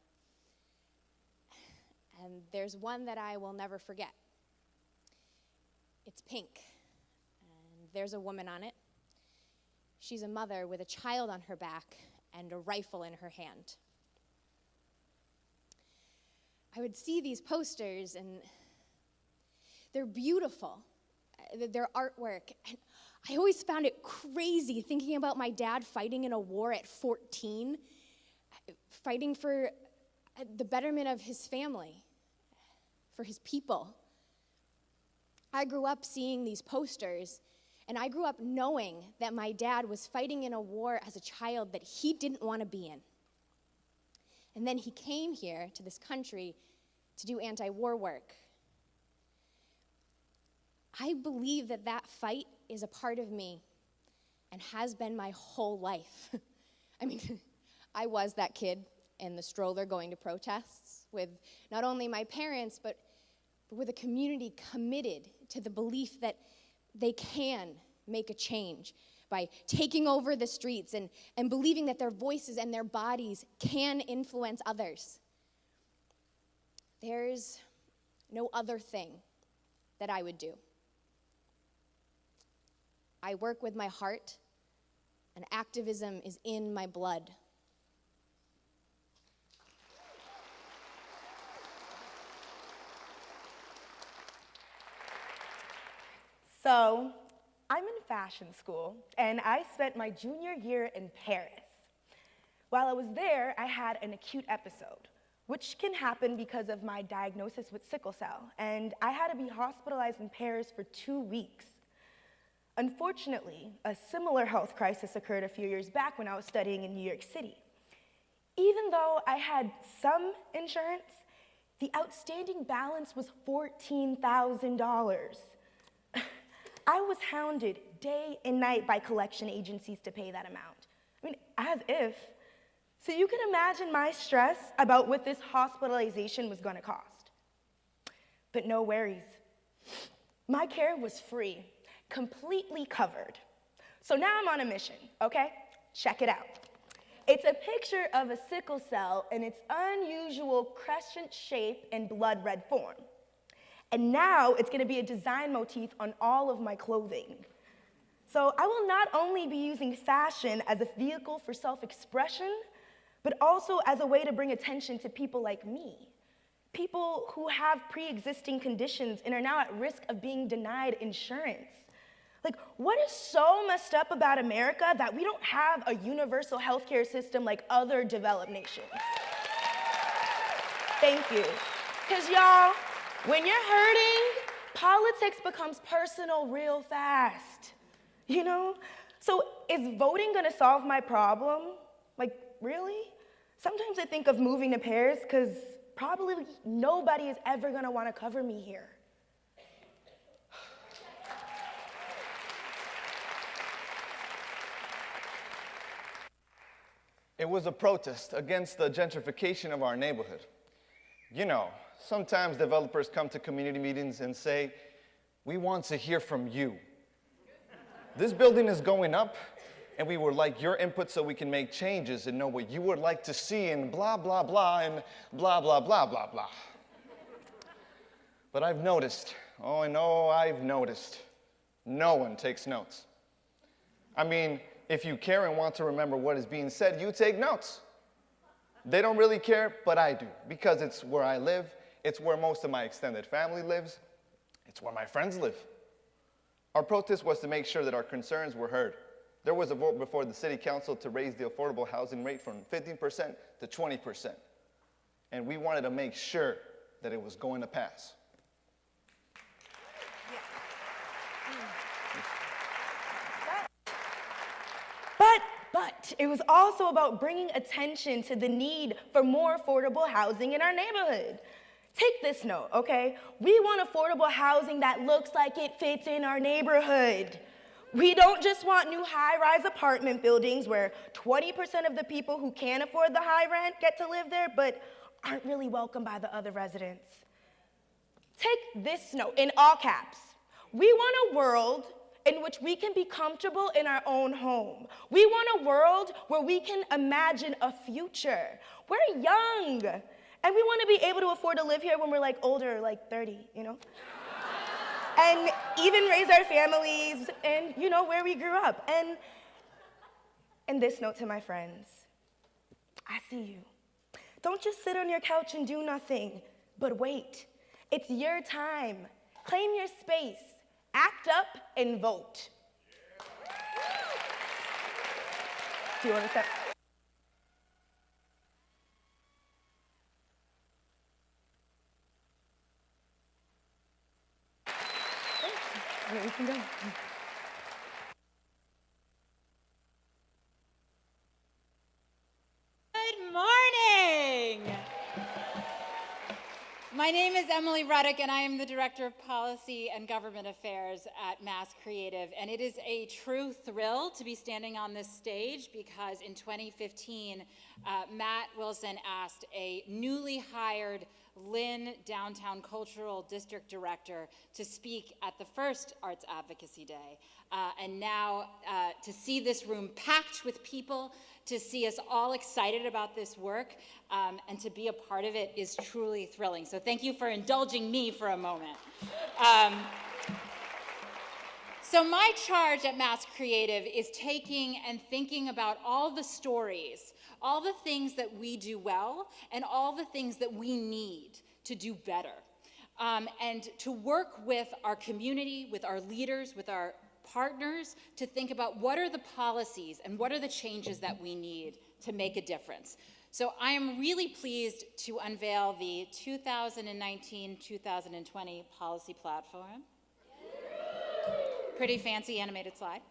And there's one that I will never forget. It's pink, and there's a woman on it. She's a mother with a child on her back and a rifle in her hand. I would see these posters and they're beautiful, their artwork. And I always found it crazy thinking about my dad fighting in a war at 14, fighting for uh, the betterment of his family, for his people. I grew up seeing these posters, and I grew up knowing that my dad was fighting in a war as a child that he didn't want to be in. And then he came here to this country to do anti war work. I believe that that fight is a part of me and has been my whole life. [laughs] I mean, [laughs] I was that kid in the stroller going to protests with not only my parents, but, but with a community committed to the belief that they can make a change by taking over the streets and, and believing that their voices and their bodies can influence others. There's no other thing that I would do. I work with my heart, and activism is in my blood. So, I'm in fashion school, and I spent my junior year in Paris. While I was there, I had an acute episode, which can happen because of my diagnosis with sickle cell, and I had to be hospitalized in Paris for two weeks. Unfortunately, a similar health crisis occurred a few years back when I was studying in New York City. Even though I had some insurance, the outstanding balance was $14,000. [laughs] I was hounded day and night by collection agencies to pay that amount. I mean, as if. So you can imagine my stress about what this hospitalization was gonna cost. But no worries. My care was free, completely covered. So now I'm on a mission, okay? Check it out. It's a picture of a sickle cell in its unusual crescent shape and blood red form. And now it's gonna be a design motif on all of my clothing. So I will not only be using fashion as a vehicle for self-expression, but also as a way to bring attention to people like me. People who have pre-existing conditions and are now at risk of being denied insurance. Like, what is so messed up about America that we don't have a universal healthcare system like other developed nations? Thank you. Because, y'all, when you're hurting, politics becomes personal real fast. You know? So, is voting gonna solve my problem? Like, really? Sometimes I think of moving to Paris because probably nobody is ever gonna wanna cover me here. It was a protest against the gentrification of our neighborhood. You know, sometimes developers come to community meetings and say, we want to hear from you. This building is going up, and we would like your input so we can make changes and know what you would like to see and blah, blah, blah, and blah, blah, blah, blah, blah. But I've noticed, oh, I know I've noticed, no one takes notes. I mean, if you care and want to remember what is being said, you take notes. They don't really care, but I do, because it's where I live, it's where most of my extended family lives, it's where my friends live. Our protest was to make sure that our concerns were heard. There was a vote before the city council to raise the affordable housing rate from 15% to 20%. And we wanted to make sure that it was going to pass. But, but, it was also about bringing attention to the need for more affordable housing in our neighborhood. Take this note, okay? We want affordable housing that looks like it fits in our neighborhood. We don't just want new high-rise apartment buildings where 20% of the people who can't afford the high rent get to live there, but aren't really welcomed by the other residents. Take this note in all caps. We want a world in which we can be comfortable in our own home. We want a world where we can imagine a future. We're young, and we want to be able to afford to live here when we're like older, like 30, you know? [laughs] and even raise our families and, you know, where we grew up. And, and this note to my friends I see you. Don't just sit on your couch and do nothing, but wait. It's your time. Claim your space. Act up and vote. Do you want to step? Yeah, we can go. My name is Emily Ruddock, and I am the Director of Policy and Government Affairs at Mass Creative. And it is a true thrill to be standing on this stage because in 2015, uh, Matt Wilson asked a newly hired Lynn Downtown Cultural District Director to speak at the first Arts Advocacy Day. Uh, and now uh, to see this room packed with people, to see us all excited about this work, um, and to be a part of it is truly thrilling. So thank you for indulging me for a moment. Um, so my charge at Mass Creative is taking and thinking about all the stories, all the things that we do well, and all the things that we need to do better. Um, and to work with our community, with our leaders, with our partners to think about what are the policies and what are the changes that we need to make a difference. So I am really pleased to unveil the 2019-2020 policy platform. Pretty fancy animated slide.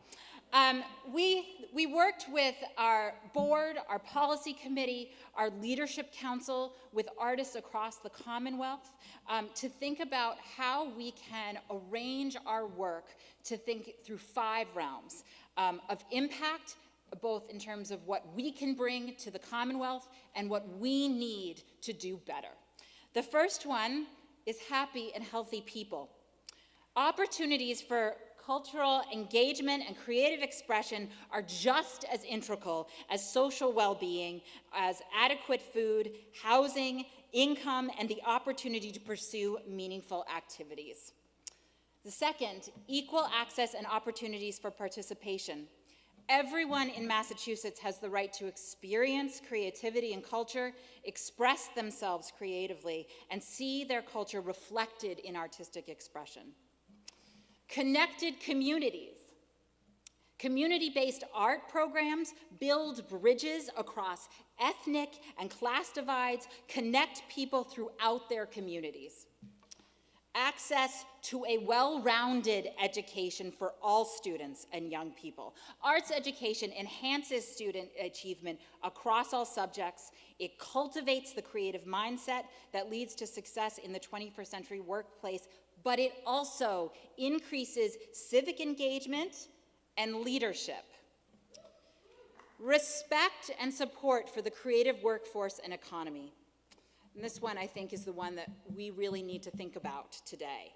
Um, we, we worked with our board, our policy committee, our leadership council, with artists across the Commonwealth um, to think about how we can arrange our work to think through five realms um, of impact, both in terms of what we can bring to the Commonwealth and what we need to do better. The first one is happy and healthy people. Opportunities for cultural engagement and creative expression are just as integral as social well-being, as adequate food, housing, income, and the opportunity to pursue meaningful activities. The second, equal access and opportunities for participation. Everyone in Massachusetts has the right to experience creativity and culture, express themselves creatively, and see their culture reflected in artistic expression. Connected communities. Community-based art programs build bridges across ethnic and class divides, connect people throughout their communities access to a well-rounded education for all students and young people. Arts education enhances student achievement across all subjects. It cultivates the creative mindset that leads to success in the 21st century workplace, but it also increases civic engagement and leadership. Respect and support for the creative workforce and economy. And this one, I think, is the one that we really need to think about today.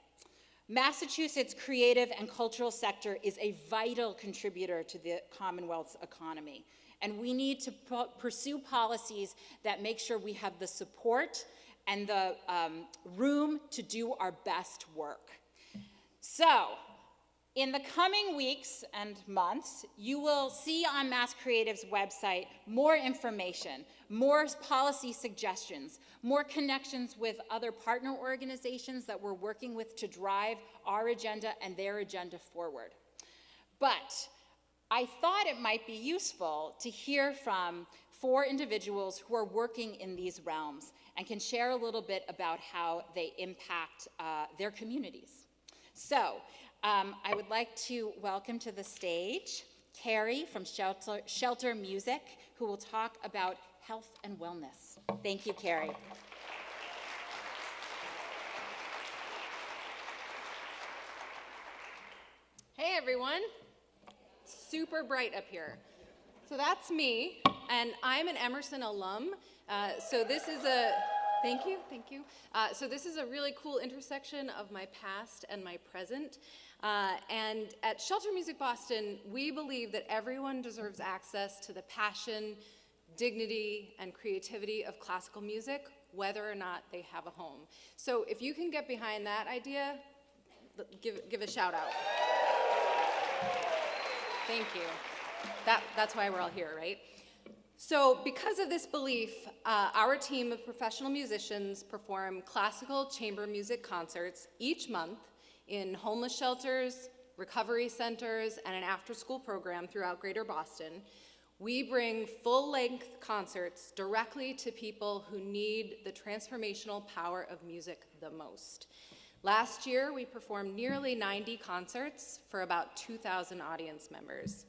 Massachusetts' creative and cultural sector is a vital contributor to the Commonwealth's economy. And we need to pursue policies that make sure we have the support and the um, room to do our best work. So, in the coming weeks and months, you will see on Mass Creative's website more information, more policy suggestions, more connections with other partner organizations that we're working with to drive our agenda and their agenda forward. But I thought it might be useful to hear from four individuals who are working in these realms and can share a little bit about how they impact uh, their communities. So um, I would like to welcome to the stage Carrie from Shelter, Shelter Music, who will talk about health and wellness. Thank you, Carrie. Hey, everyone. Super bright up here. So that's me, and I'm an Emerson alum. Uh, so this is a Thank you, thank you. Uh, so this is a really cool intersection of my past and my present. Uh, and at Shelter Music Boston, we believe that everyone deserves access to the passion, dignity, and creativity of classical music, whether or not they have a home. So if you can get behind that idea, give, give a shout out. Thank you. That, that's why we're all here, right? So because of this belief, uh, our team of professional musicians perform classical chamber music concerts each month in homeless shelters, recovery centers, and an after-school program throughout Greater Boston. We bring full-length concerts directly to people who need the transformational power of music the most. Last year, we performed nearly 90 concerts for about 2,000 audience members.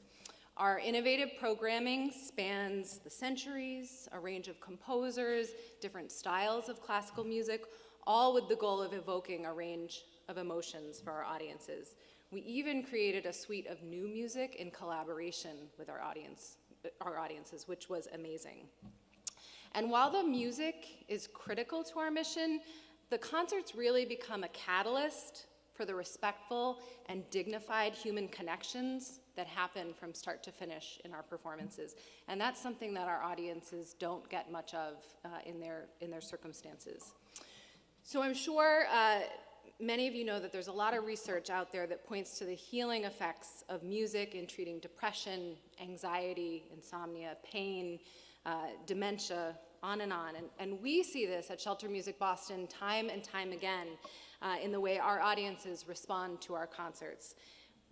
Our innovative programming spans the centuries, a range of composers, different styles of classical music, all with the goal of evoking a range of emotions for our audiences. We even created a suite of new music in collaboration with our audience, our audiences, which was amazing. And while the music is critical to our mission, the concerts really become a catalyst for the respectful and dignified human connections that happen from start to finish in our performances. And that's something that our audiences don't get much of uh, in, their, in their circumstances. So I'm sure uh, many of you know that there's a lot of research out there that points to the healing effects of music in treating depression, anxiety, insomnia, pain, uh, dementia, on and on. And, and, we see this at Shelter Music Boston time and time again uh, in the way our audiences respond to our concerts.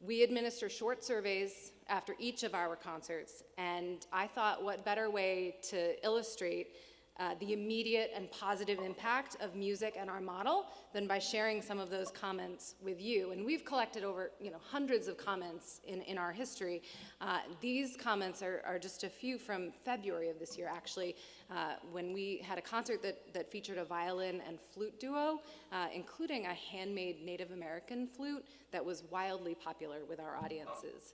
We administer short surveys after each of our concerts, and I thought what better way to illustrate uh, the immediate and positive impact of music and our model than by sharing some of those comments with you. And we've collected over you know, hundreds of comments in, in our history. Uh, these comments are, are just a few from February of this year, actually, uh, when we had a concert that, that featured a violin and flute duo, uh, including a handmade Native American flute that was wildly popular with our audiences.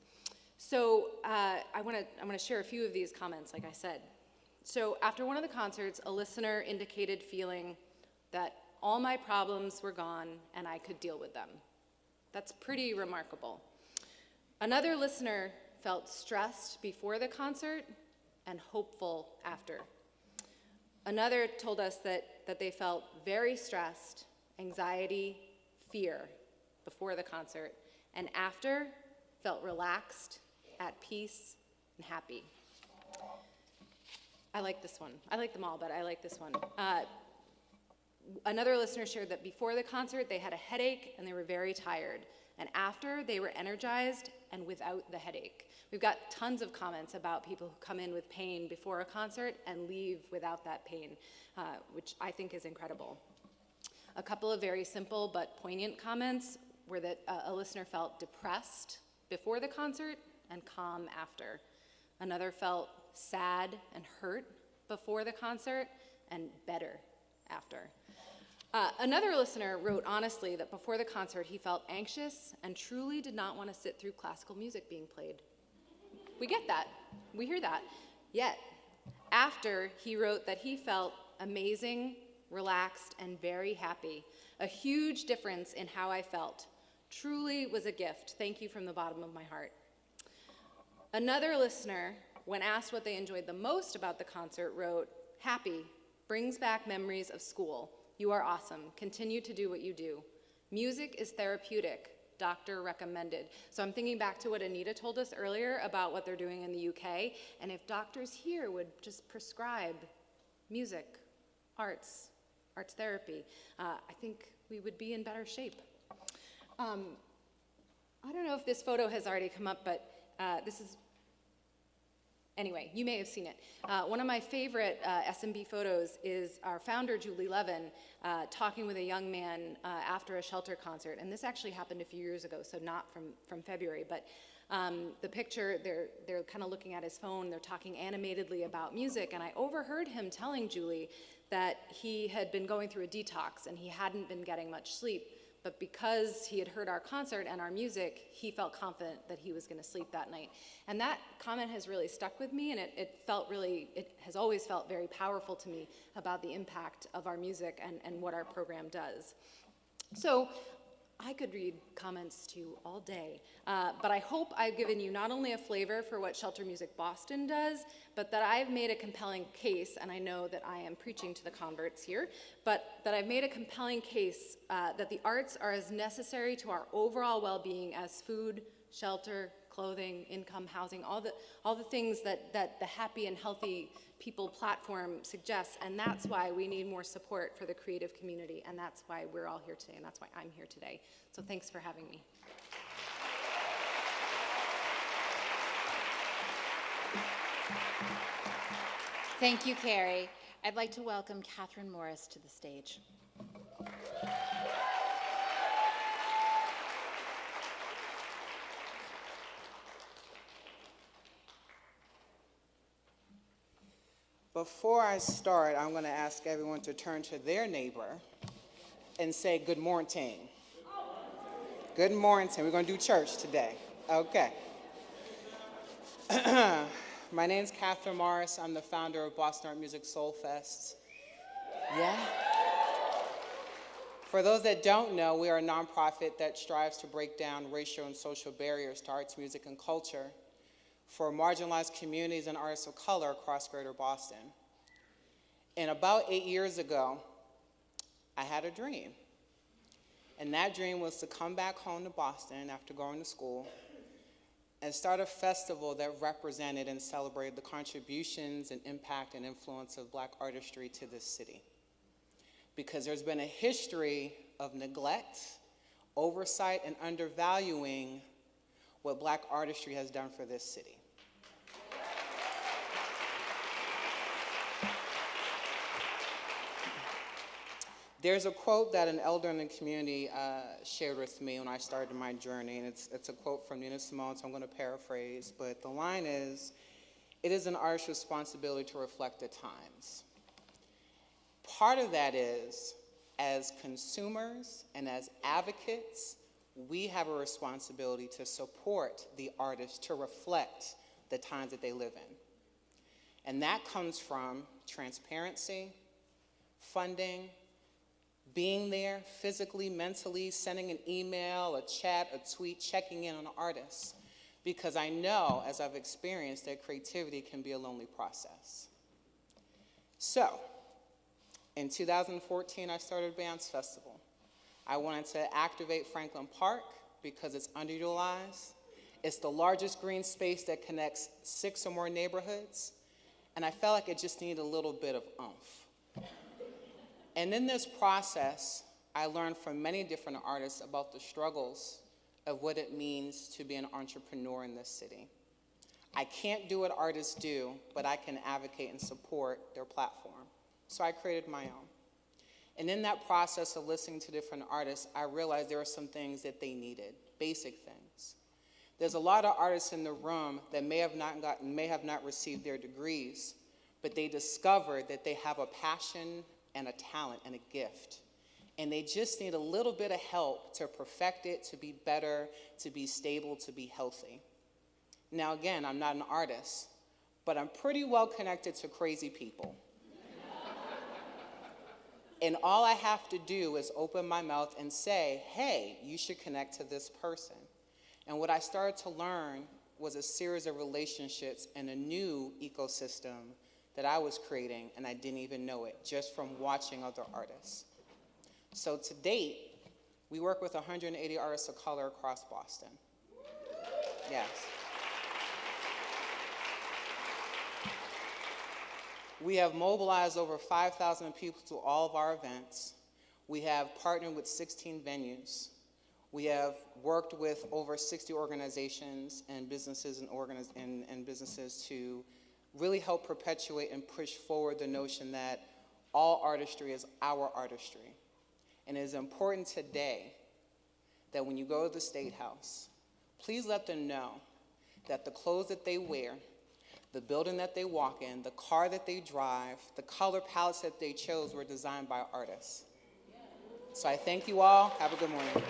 So uh, I want to I want to share a few of these comments, like I said. So after one of the concerts, a listener indicated feeling that all my problems were gone and I could deal with them. That's pretty remarkable. Another listener felt stressed before the concert and hopeful after. Another told us that, that they felt very stressed, anxiety, fear before the concert, and after felt relaxed, at peace, and happy. I like this one. I like them all, but I like this one. Uh, another listener shared that before the concert, they had a headache and they were very tired. And after, they were energized and without the headache. We've got tons of comments about people who come in with pain before a concert and leave without that pain, uh, which I think is incredible. A couple of very simple but poignant comments were that uh, a listener felt depressed before the concert and calm after. Another felt sad and hurt before the concert and better after. Uh, another listener wrote honestly that before the concert he felt anxious and truly did not want to sit through classical music being played. We get that. We hear that. Yet, after he wrote that he felt amazing, relaxed, and very happy. A huge difference in how I felt. Truly was a gift. Thank you from the bottom of my heart. Another listener when asked what they enjoyed the most about the concert, wrote, Happy, brings back memories of school. You are awesome. Continue to do what you do. Music is therapeutic. Doctor recommended. So I'm thinking back to what Anita told us earlier about what they're doing in the UK. And if doctors here would just prescribe music, arts, arts therapy, uh, I think we would be in better shape. Um, I don't know if this photo has already come up, but uh, this is Anyway, you may have seen it. Uh, one of my favorite uh, SMB photos is our founder, Julie Leven, uh, talking with a young man uh, after a shelter concert. And this actually happened a few years ago, so not from, from February. But um, the picture, they're, they're kind of looking at his phone, they're talking animatedly about music. And I overheard him telling Julie that he had been going through a detox and he hadn't been getting much sleep but because he had heard our concert and our music, he felt confident that he was going to sleep that night. And that comment has really stuck with me, and it, it, felt really, it has always felt very powerful to me about the impact of our music and, and what our program does. So I could read comments to you all day, uh, but I hope I've given you not only a flavor for what Shelter Music Boston does, but that I've made a compelling case, and I know that I am preaching to the converts here, but that I've made a compelling case uh, that the arts are as necessary to our overall well-being as food, shelter, clothing, income, housing, all the, all the things that, that the happy and healthy people platform suggests, and that's why we need more support for the creative community, and that's why we're all here today, and that's why I'm here today. So thanks for having me. Thank you, Carrie. I'd like to welcome Catherine Morris to the stage. Before I start, I'm going to ask everyone to turn to their neighbor and say good morning. Good morning. We're going to do church today. Okay. [clears throat] My name is Catherine Morris. I'm the founder of Boston Art Music Soul Fest. Yeah? For those that don't know, we are a nonprofit that strives to break down racial and social barriers to arts, music, and culture for marginalized communities and artists of color across greater Boston. And about eight years ago, I had a dream. And that dream was to come back home to Boston after going to school and start a festival that represented and celebrated the contributions and impact and influence of black artistry to this city. Because there's been a history of neglect, oversight, and undervaluing what black artistry has done for this city. There's a quote that an elder in the community uh, shared with me when I started my journey, and it's, it's a quote from Nina Simone, so I'm going to paraphrase, but the line is, it is an artist's responsibility to reflect the times. Part of that is, as consumers and as advocates, we have a responsibility to support the artists to reflect the times that they live in. And that comes from transparency, funding, being there physically, mentally, sending an email, a chat, a tweet, checking in on artists. Because I know, as I've experienced, that creativity can be a lonely process. So, in 2014, I started BAMS Festival. I wanted to activate Franklin Park because it's underutilized. It's the largest green space that connects six or more neighborhoods, and I felt like it just needed a little bit of oomph. And in this process, I learned from many different artists about the struggles of what it means to be an entrepreneur in this city. I can't do what artists do, but I can advocate and support their platform. So I created my own. And in that process of listening to different artists, I realized there were some things that they needed, basic things. There's a lot of artists in the room that may have not gotten, may have not received their degrees, but they discovered that they have a passion and a talent and a gift. And they just need a little bit of help to perfect it, to be better, to be stable, to be healthy. Now, again, I'm not an artist, but I'm pretty well connected to crazy people. [laughs] and all I have to do is open my mouth and say, hey, you should connect to this person. And what I started to learn was a series of relationships and a new ecosystem that I was creating, and I didn't even know it just from watching other artists. So to date, we work with 180 artists of color across Boston. Yes. We have mobilized over 5,000 people to all of our events. We have partnered with 16 venues. We have worked with over 60 organizations and businesses and, organiz and, and businesses to really help perpetuate and push forward the notion that all artistry is our artistry. And it is important today that when you go to the State House, please let them know that the clothes that they wear, the building that they walk in, the car that they drive, the color palettes that they chose were designed by artists. So I thank you all. Have a good morning.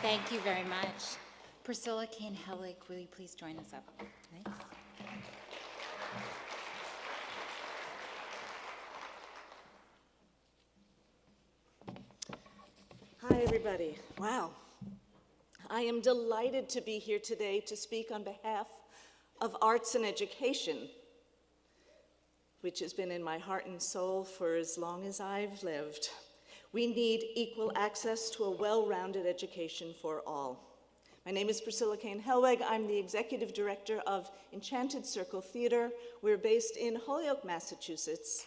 Thank you very much. Priscilla Kane Hellweg, will you please join us up? Thanks. Hi, everybody. Wow. I am delighted to be here today to speak on behalf of arts and education, which has been in my heart and soul for as long as I've lived. We need equal access to a well-rounded education for all. My name is Priscilla Kane Hellweg. I'm the executive director of Enchanted Circle Theater. We're based in Holyoke, Massachusetts.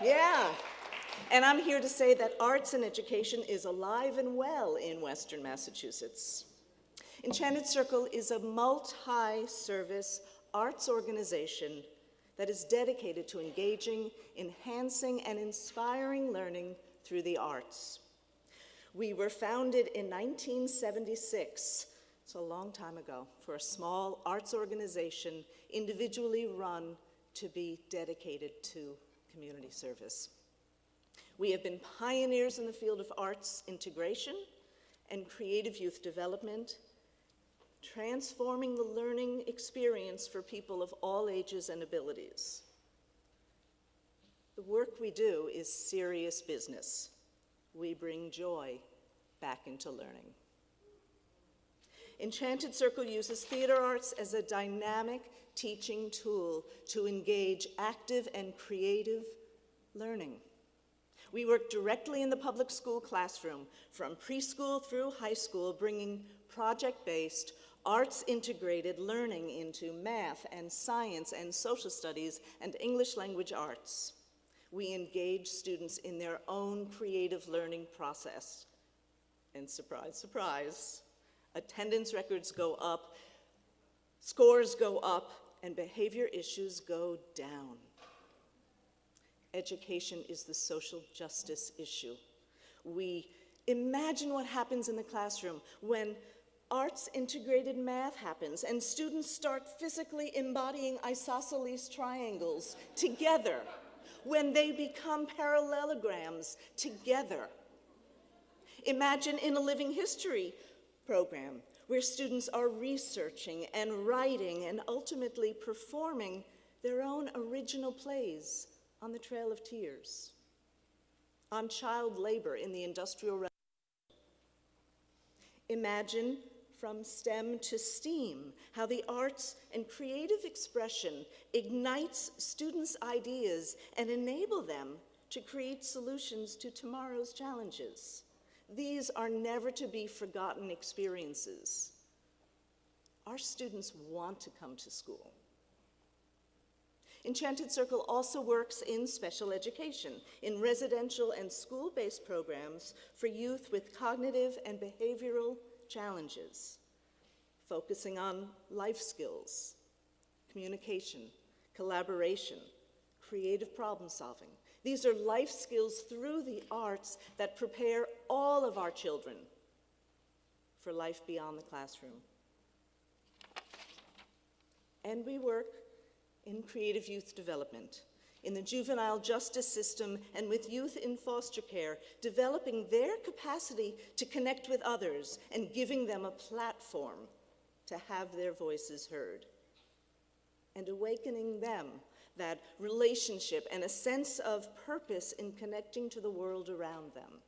Yeah. And I'm here to say that arts and education is alive and well in Western Massachusetts. Enchanted Circle is a multi-service arts organization that is dedicated to engaging, enhancing, and inspiring learning through the arts. We were founded in 1976, it's a long time ago, for a small arts organization individually run to be dedicated to community service. We have been pioneers in the field of arts integration and creative youth development, transforming the learning experience for people of all ages and abilities. The work we do is serious business. We bring joy back into learning. Enchanted Circle uses theater arts as a dynamic teaching tool to engage active and creative learning. We work directly in the public school classroom, from preschool through high school, bringing project-based, arts-integrated learning into math and science and social studies and English language arts we engage students in their own creative learning process. And surprise, surprise, attendance records go up Scores go up and behavior issues go down. Education is the social justice issue. We imagine what happens in the classroom when arts integrated math happens and students start physically embodying isosceles triangles together, when they become parallelograms together. Imagine in a living history program where students are researching and writing and ultimately performing their own original plays on the Trail of Tears, on child labor in the Industrial Revolution. Imagine from STEM to STEAM, how the arts and creative expression ignites students' ideas and enable them to create solutions to tomorrow's challenges. These are never to be forgotten experiences. Our students want to come to school. Enchanted Circle also works in special education, in residential and school-based programs for youth with cognitive and behavioral challenges, focusing on life skills, communication, collaboration, creative problem solving. These are life skills through the arts that prepare all of our children for life beyond the classroom. And we work in creative youth development, in the juvenile justice system, and with youth in foster care, developing their capacity to connect with others and giving them a platform to have their voices heard, and awakening them that relationship and a sense of purpose in connecting to the world around them.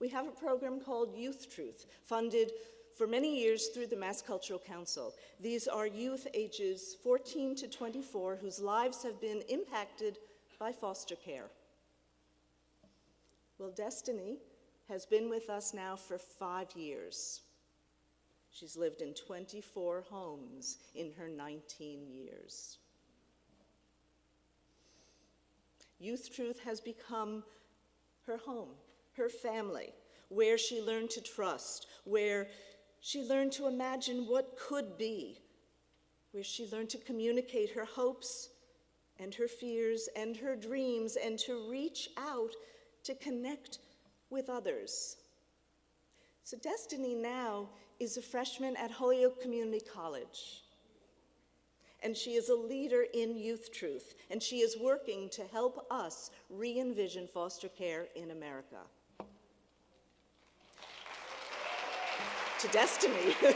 We have a program called Youth Truth, funded for many years through the Mass Cultural Council. These are youth ages 14 to 24 whose lives have been impacted by foster care. Well, Destiny has been with us now for five years. She's lived in 24 homes in her 19 years. Youth Truth has become her home, her family, where she learned to trust, where she learned to imagine what could be, where she learned to communicate her hopes and her fears and her dreams and to reach out to connect with others. So Destiny now is a freshman at Holyoke Community College. And she is a leader in Youth Truth, and she is working to help us re-envision foster care in America. To destiny. [laughs]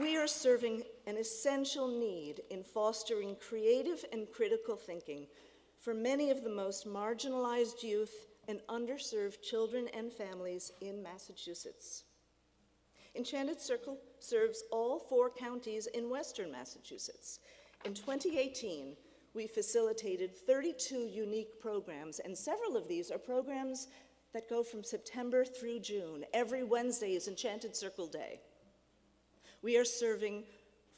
we are serving an essential need in fostering creative and critical thinking for many of the most marginalized youth and underserved children and families in Massachusetts. Enchanted Circle serves all four counties in western Massachusetts. In 2018, we facilitated 32 unique programs, and several of these are programs that go from September through June. Every Wednesday is Enchanted Circle Day. We are serving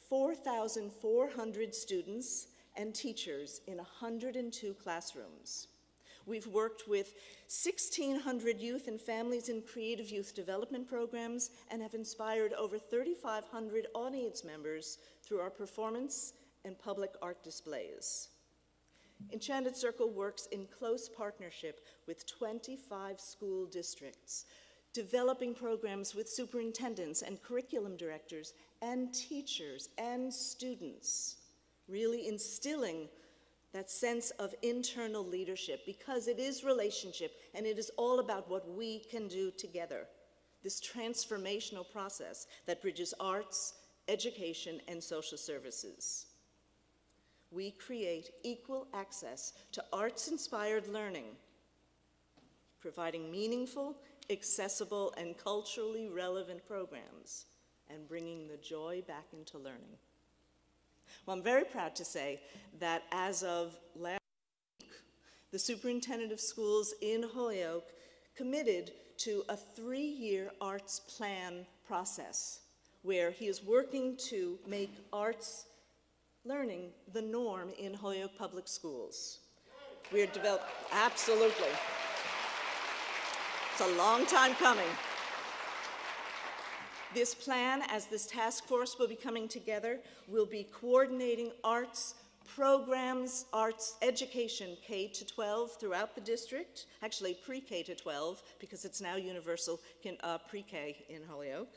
4,400 students and teachers in 102 classrooms. We've worked with 1,600 youth and families in creative youth development programs and have inspired over 3,500 audience members through our performance and public art displays. Enchanted Circle works in close partnership with 25 school districts, developing programs with superintendents and curriculum directors and teachers and students, really instilling that sense of internal leadership because it is relationship and it is all about what we can do together. This transformational process that bridges arts, education, and social services we create equal access to arts-inspired learning, providing meaningful, accessible, and culturally relevant programs, and bringing the joy back into learning. Well, I'm very proud to say that as of last week, the superintendent of schools in Holyoke committed to a three-year arts plan process where he is working to make arts learning the norm in Holyoke Public Schools. We're developing, absolutely. It's a long time coming. This plan, as this task force will be coming together, will be coordinating arts programs, arts education, K to 12 throughout the district, actually pre-K to 12, because it's now universal uh, pre-K in Holyoke.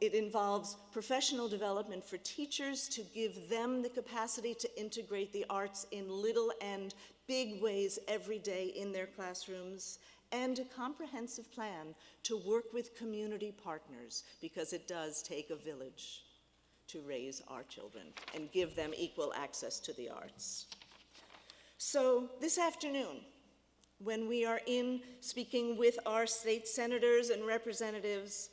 It involves professional development for teachers to give them the capacity to integrate the arts in little and big ways every day in their classrooms, and a comprehensive plan to work with community partners, because it does take a village to raise our children and give them equal access to the arts. So this afternoon, when we are in speaking with our state senators and representatives,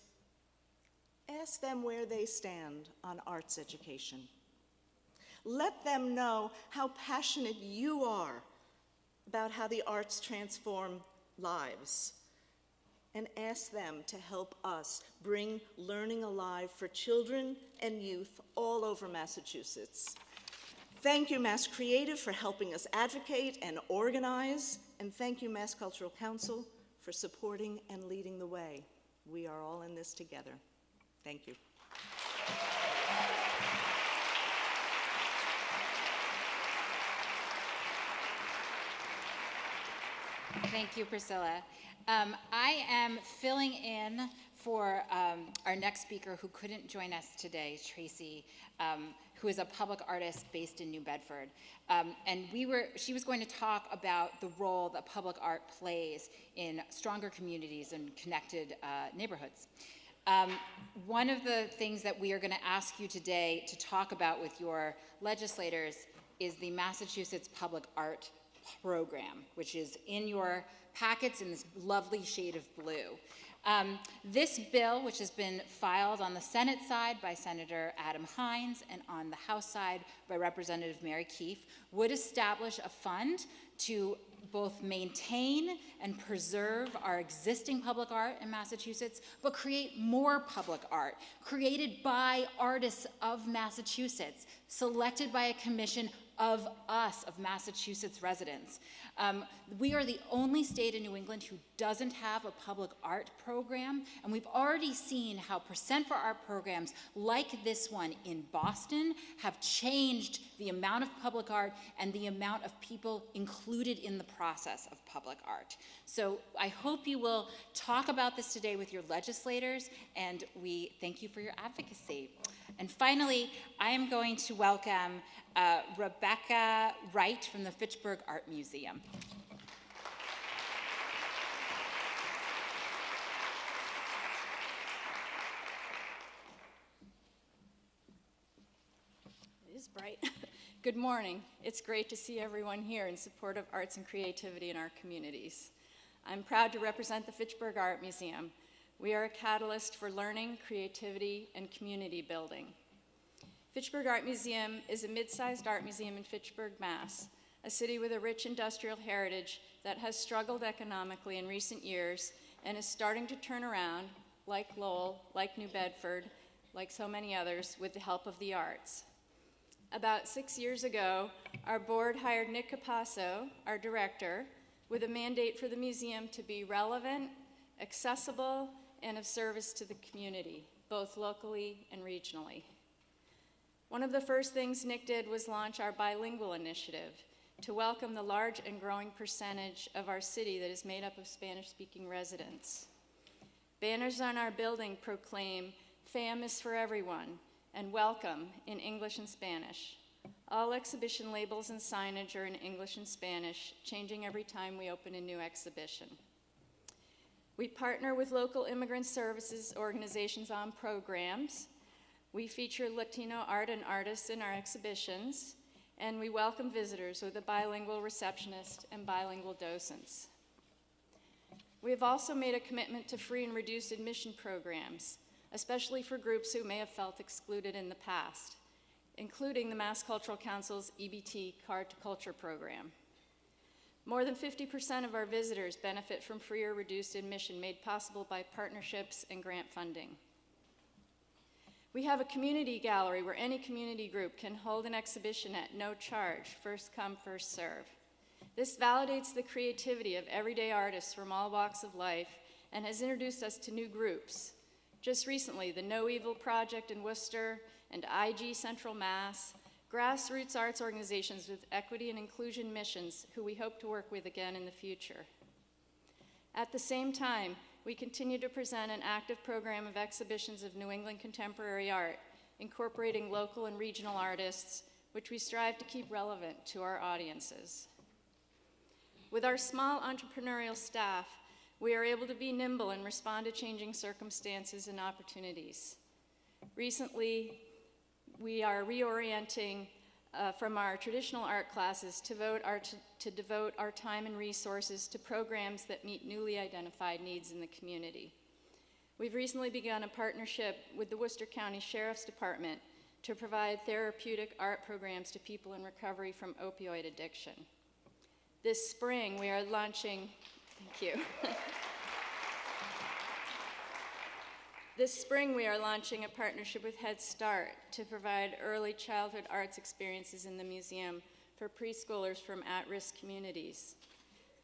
ask them where they stand on arts education. Let them know how passionate you are about how the arts transform lives and ask them to help us bring learning alive for children and youth all over Massachusetts. Thank you, Mass Creative, for helping us advocate and organize, and thank you, Mass Cultural Council, for supporting and leading the way. We are all in this together. Thank you. Thank you, Priscilla. Um, I am filling in for um, our next speaker who couldn't join us today, Tracy, um, who is a public artist based in New Bedford. Um, and we were, she was going to talk about the role that public art plays in stronger communities and connected uh, neighborhoods. Um, one of the things that we are going to ask you today to talk about with your legislators is the Massachusetts Public Art Program, which is in your packets in this lovely shade of blue. Um, this bill, which has been filed on the Senate side by Senator Adam Hinds and on the House side by Representative Mary Keefe, would establish a fund to both maintain and preserve our existing public art in Massachusetts, but create more public art created by artists of Massachusetts, selected by a commission of us, of Massachusetts residents. Um, we are the only state in New England who doesn't have a public art program, and we've already seen how Percent for Art programs like this one in Boston have changed the amount of public art and the amount of people included in the process of public art. So I hope you will talk about this today with your legislators, and we thank you for your advocacy. And finally, I am going to welcome uh, Rebecca Wright from the Fitchburg Art Museum. It is bright. [laughs] Good morning. It's great to see everyone here in support of arts and creativity in our communities. I'm proud to represent the Fitchburg Art Museum. We are a catalyst for learning, creativity, and community building. Fitchburg Art Museum is a mid-sized art museum in Fitchburg, Mass., a city with a rich industrial heritage that has struggled economically in recent years and is starting to turn around, like Lowell, like New Bedford, like so many others, with the help of the arts. About six years ago, our board hired Nick Capasso, our director, with a mandate for the museum to be relevant, accessible, and of service to the community, both locally and regionally. One of the first things Nick did was launch our bilingual initiative to welcome the large and growing percentage of our city that is made up of Spanish-speaking residents. Banners on our building proclaim, FAM is for everyone, and welcome in English and Spanish. All exhibition labels and signage are in English and Spanish, changing every time we open a new exhibition. We partner with local immigrant services organizations on programs we feature Latino art and artists in our exhibitions, and we welcome visitors with a bilingual receptionist and bilingual docents. We have also made a commitment to free and reduced admission programs, especially for groups who may have felt excluded in the past, including the Mass Cultural Council's EBT Card to Culture program. More than 50% of our visitors benefit from free or reduced admission made possible by partnerships and grant funding. We have a community gallery where any community group can hold an exhibition at no charge, first come, first serve. This validates the creativity of everyday artists from all walks of life and has introduced us to new groups. Just recently, the No Evil Project in Worcester and IG Central Mass, grassroots arts organizations with equity and inclusion missions who we hope to work with again in the future. At the same time, we continue to present an active program of exhibitions of New England contemporary art, incorporating local and regional artists, which we strive to keep relevant to our audiences. With our small entrepreneurial staff, we are able to be nimble and respond to changing circumstances and opportunities. Recently, we are reorienting uh, from our traditional art classes to, our to devote our time and resources to programs that meet newly identified needs in the community. We've recently begun a partnership with the Worcester County Sheriff's Department to provide therapeutic art programs to people in recovery from opioid addiction. This spring, we are launching, thank you. [laughs] This spring, we are launching a partnership with Head Start to provide early childhood arts experiences in the museum for preschoolers from at-risk communities.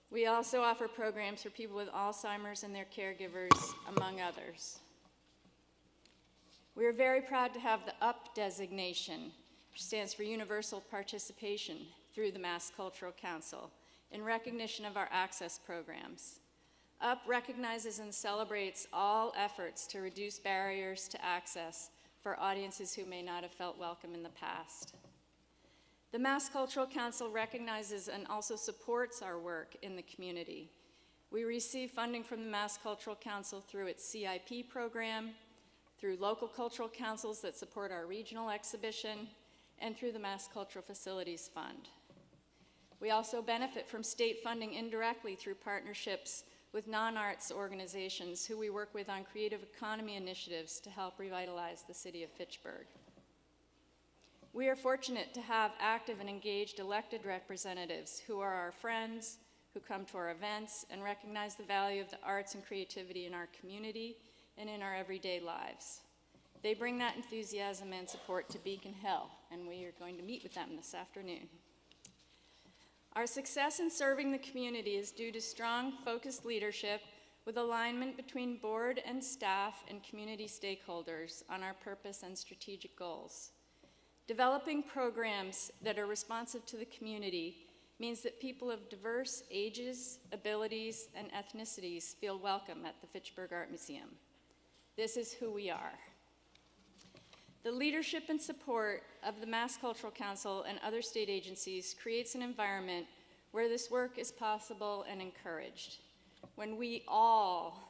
We also offer programs for people with Alzheimer's and their caregivers, among others. We are very proud to have the UP designation, which stands for Universal Participation, through the Mass Cultural Council, in recognition of our access programs. UP recognizes and celebrates all efforts to reduce barriers to access for audiences who may not have felt welcome in the past. The Mass Cultural Council recognizes and also supports our work in the community. We receive funding from the Mass Cultural Council through its CIP program, through local cultural councils that support our regional exhibition, and through the Mass Cultural Facilities Fund. We also benefit from state funding indirectly through partnerships with non-arts organizations who we work with on creative economy initiatives to help revitalize the city of Fitchburg. We are fortunate to have active and engaged elected representatives who are our friends, who come to our events and recognize the value of the arts and creativity in our community and in our everyday lives. They bring that enthusiasm and support to Beacon Hill, and we are going to meet with them this afternoon. Our success in serving the community is due to strong, focused leadership with alignment between board and staff and community stakeholders on our purpose and strategic goals. Developing programs that are responsive to the community means that people of diverse ages, abilities, and ethnicities feel welcome at the Fitchburg Art Museum. This is who we are. The leadership and support of the Mass Cultural Council and other state agencies creates an environment where this work is possible and encouraged. When we all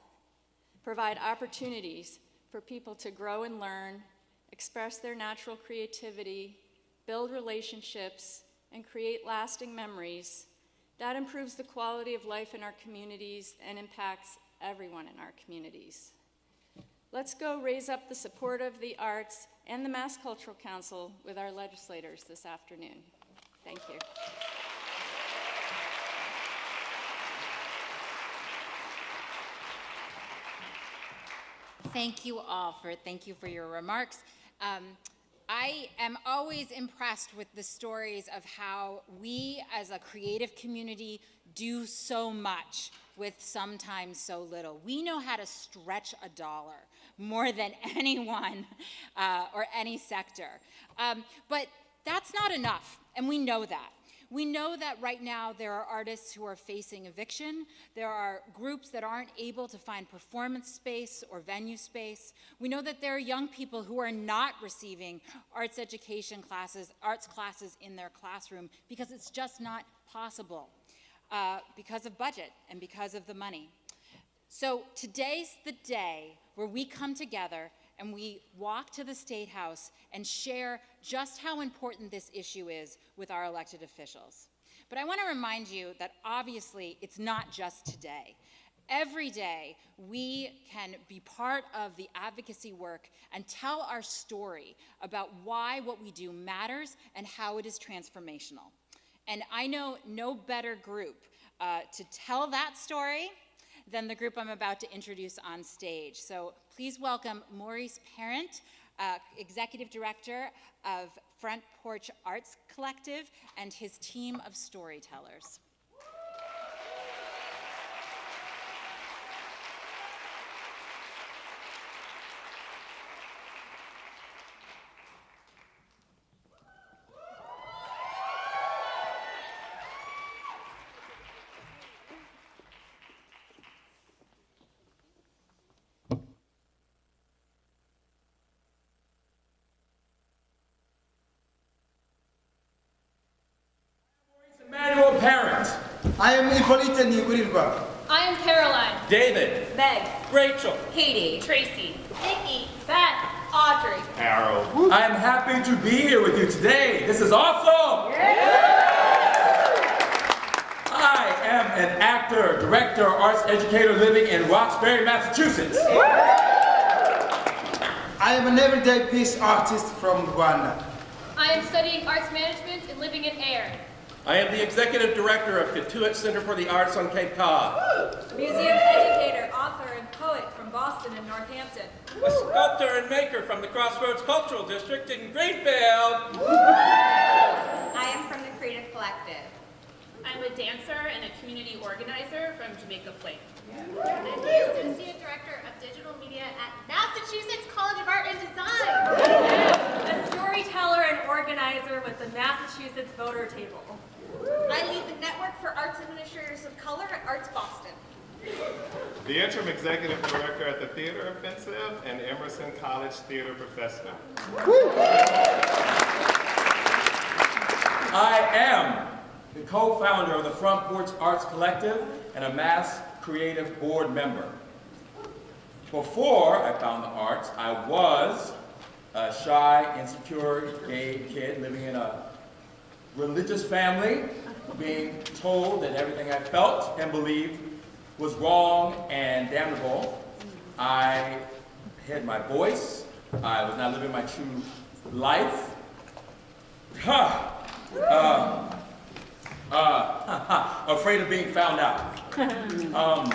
provide opportunities for people to grow and learn, express their natural creativity, build relationships, and create lasting memories, that improves the quality of life in our communities and impacts everyone in our communities. Let's go raise up the support of the arts and the Mass Cultural Council with our legislators this afternoon. Thank you. Thank you all for thank you for your remarks. Um, I am always impressed with the stories of how we as a creative community do so much with sometimes so little. We know how to stretch a dollar more than [laughs] anyone uh, or any sector. Um, but that's not enough, and we know that. We know that right now there are artists who are facing eviction. There are groups that aren't able to find performance space or venue space. We know that there are young people who are not receiving arts education classes, arts classes in their classroom because it's just not possible uh, because of budget and because of the money. So today's the day where we come together and we walk to the State House and share just how important this issue is with our elected officials. But I want to remind you that obviously it's not just today. Every day, we can be part of the advocacy work and tell our story about why what we do matters and how it is transformational. And I know no better group uh, to tell that story than the group I'm about to introduce on stage. So please welcome Maurice Parent, uh, Executive Director of Front Porch Arts Collective, and his team of storytellers. I am Hippolyte Nigurilba. I am Caroline. David. Meg. Rachel. Katie. Tracy. Nikki. Beth. Audrey. Harold. I'm happy to be here with you today. This is awesome. I am an actor, director, arts educator living in Roxbury, Massachusetts. I am an everyday peace artist from Rwanda. I am studying arts management and living in Ayer. I am the executive director of Cotuit Center for the Arts on Cape Cod. Museum educator, author, and poet from Boston and Northampton. A sculptor and maker from the Crossroads Cultural District in Greenfield. I am from the Creative Collective. I'm a dancer and a community organizer from Jamaica Plain. I'm the Associate Director of Digital Media at Massachusetts College of Art and Design. A storyteller and organizer with the Massachusetts Voter Table. I lead the Network for Arts Administrators of Color at Arts Boston. The interim executive director at the Theater Offensive and Emerson College Theater Professor. I am the co-founder of the Front Porch Arts Collective and a Mass Creative Board member. Before I found the arts, I was a shy, insecure gay kid living in a religious family, being told that everything I felt and believed was wrong and damnable. I hid my voice. I was not living my true life. Huh. Uh, uh, afraid of being found out. [laughs] Um,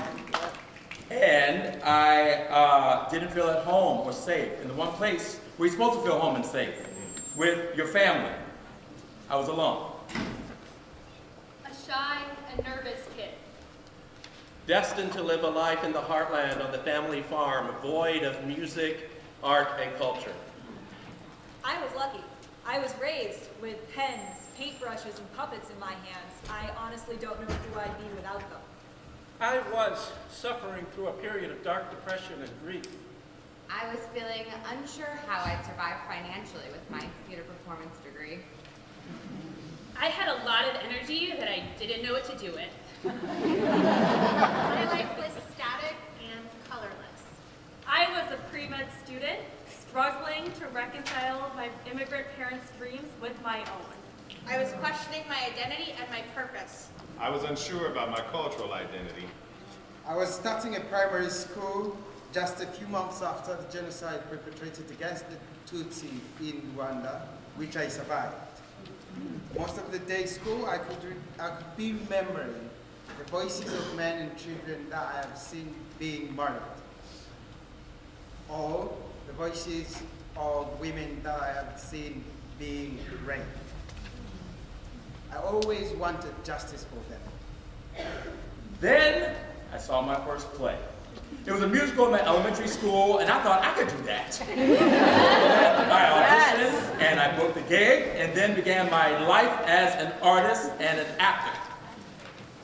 and I uh, didn't feel at home or safe in the one place where you're supposed to feel home and safe, with your family. I was alone. A shy and nervous kid. Destined to live a life in the heartland on the family farm, void of music, art, and culture. I was lucky. I was raised with pens, paintbrushes, and puppets in my hands. I honestly don't know who I'd be without them. I was suffering through a period of dark depression and grief. I was feeling unsure how I'd survive financially with my theater performance degree. I had a lot of energy that I didn't know what to do with. My life was static and colorless. I was a pre-med student, struggling to reconcile my immigrant parents' dreams with my own. I was questioning my identity and my purpose. I was unsure about my cultural identity. I was starting a primary school just a few months after the genocide perpetrated against the Tutsi in Rwanda, which I survived. Most of the day school, I could, I could be remembering the voices of men and children that I have seen being murdered. Or the voices of women that I have seen being raped. I always wanted justice for them. Then I saw my first play. It was a musical in my elementary school, and I thought I could do that. [laughs] I auditioned, and I booked the gig, and then began my life as an artist and an actor.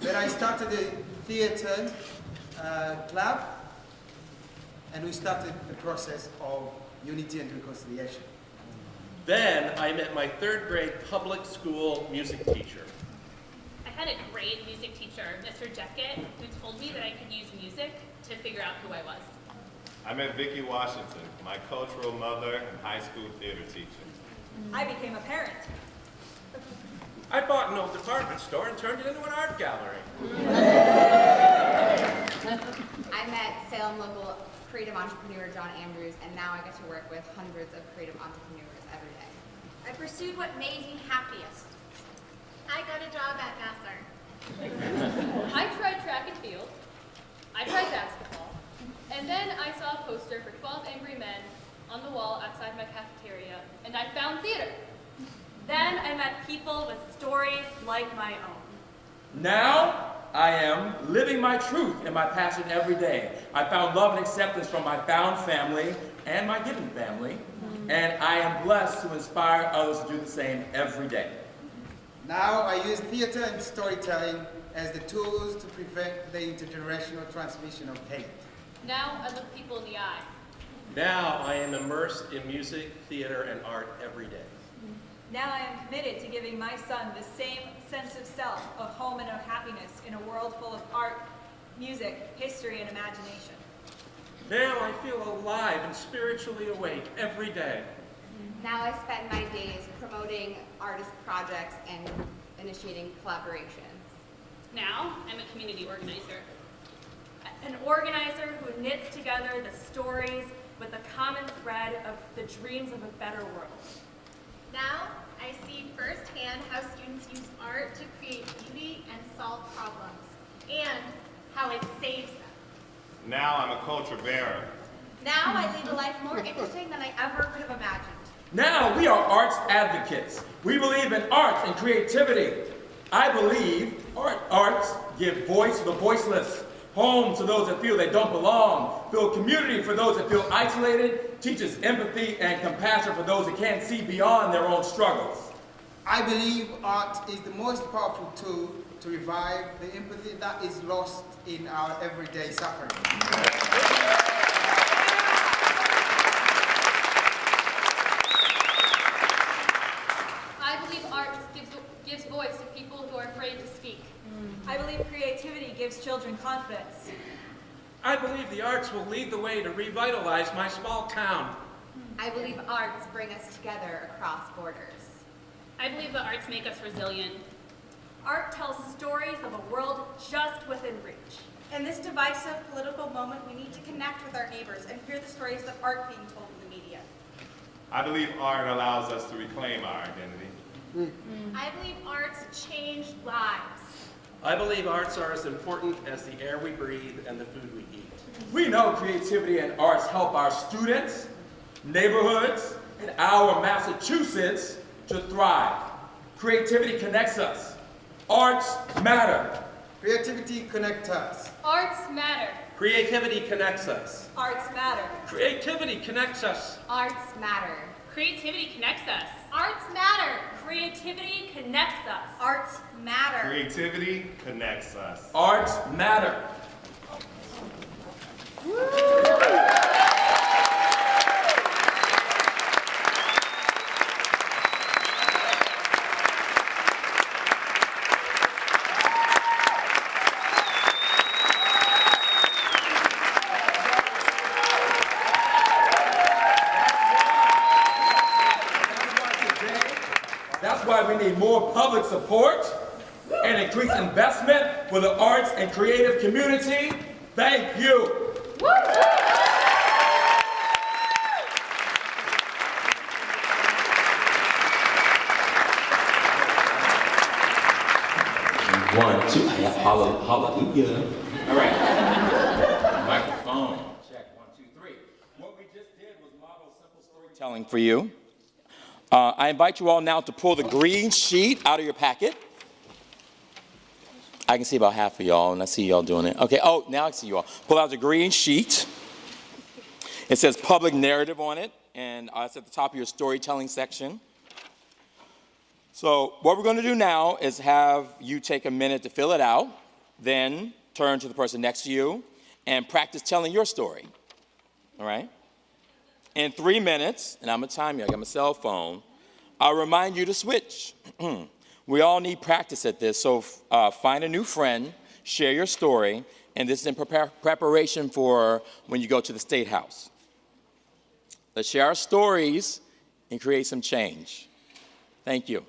Then I started a theater uh, club, and we started the process of unity and reconciliation. Then I met my third grade public school music teacher. I had a great music teacher, Mr. Jeckett, who told me that I could use music to figure out who I was. I met Vicki Washington, my cultural mother and high school theater teacher. I became a parent. I bought an old department store and turned it into an art gallery. I met Salem local creative entrepreneur John Andrews, and now I get to work with hundreds of creative entrepreneurs every day. I pursued what made me happiest. I got a job at Vassar. [laughs] I tried track and field. I tried basketball. And then I saw a poster for 12 Angry Men on the wall outside my cafeteria, and I found theater. Then I met people with stories like my own. Now I am living my truth and my passion every day. I found love and acceptance from my found family and my given family, and I am blessed to inspire others to do the same every day. Now I use theater and storytelling as the tools to prevent the intergenerational transmission of hate. Now I look people in the eye. Now I am immersed in music, theater, and art every day. Now I am committed to giving my son the same sense of self, of home and of happiness in a world full of art, music, history, and imagination. Now I feel alive and spiritually awake every day. Now I spend my days promoting artist projects and initiating collaborations. Now, I'm a community organizer. An organizer who knits together the stories with the common thread of the dreams of a better world. Now, I see firsthand how students use art to create beauty and solve problems, and how it saves them. Now I'm a culture bearer. Now I lead a life more interesting than I ever could have imagined. Now we are arts advocates. We believe in arts and creativity. I believe art, arts give voice to the voiceless, home to those that feel they don't belong, build community for those that feel isolated, teaches empathy and compassion for those that can't see beyond their own struggles. I believe art is the most powerful tool to revive the empathy that is lost in our everyday suffering. I believe art gives, gives voice to people who are afraid to speak. I believe creativity gives children confidence. I believe the arts will lead the way to revitalize my small town. I believe arts bring us together across borders. I believe the arts make us resilient. Art tells stories of a world just within reach. In this divisive political moment, we need to connect with our neighbors and hear the stories that aren't being told in the media. I believe art allows us to reclaim our identity. I believe arts change lives. I believe arts are as important as the air we breathe and the food we eat. We know creativity and arts help our students, neighborhoods, and our Massachusetts to thrive. Creativity connects us. Arts matter. Creativity connects us. Arts matter. Creativity connects us. Arts matter. Creativity connects us. Arts matter. Creativity connects us. Arts matter. Creativity connects us. Arts matter. Creativity connects us. Arts matter. More public support and increased investment for the arts and creative community. Thank you. One, two, holla- hallelujah. All right. Microphone. Check, one, two, three. What we just did was model simple storytelling for you. Uh, I invite you all now to pull the green sheet out of your packet. I can see about half of y'all, and I see y'all doing it. Okay, oh, now I see you all. Pull out the green sheet. It says public narrative on it, and uh, it's at the top of your storytelling section. So what we're going to do now is have you take a minute to fill it out, then turn to the person next to you and practice telling your story. All right? In three minutes, and I'm going to time you, I got my cell phone, I'll remind you to switch. [clears throat] we all need practice at this, so uh, find a new friend, share your story, and this is in prepar- preparation for when you go to the State House. Let's share our stories and create some change. Thank you.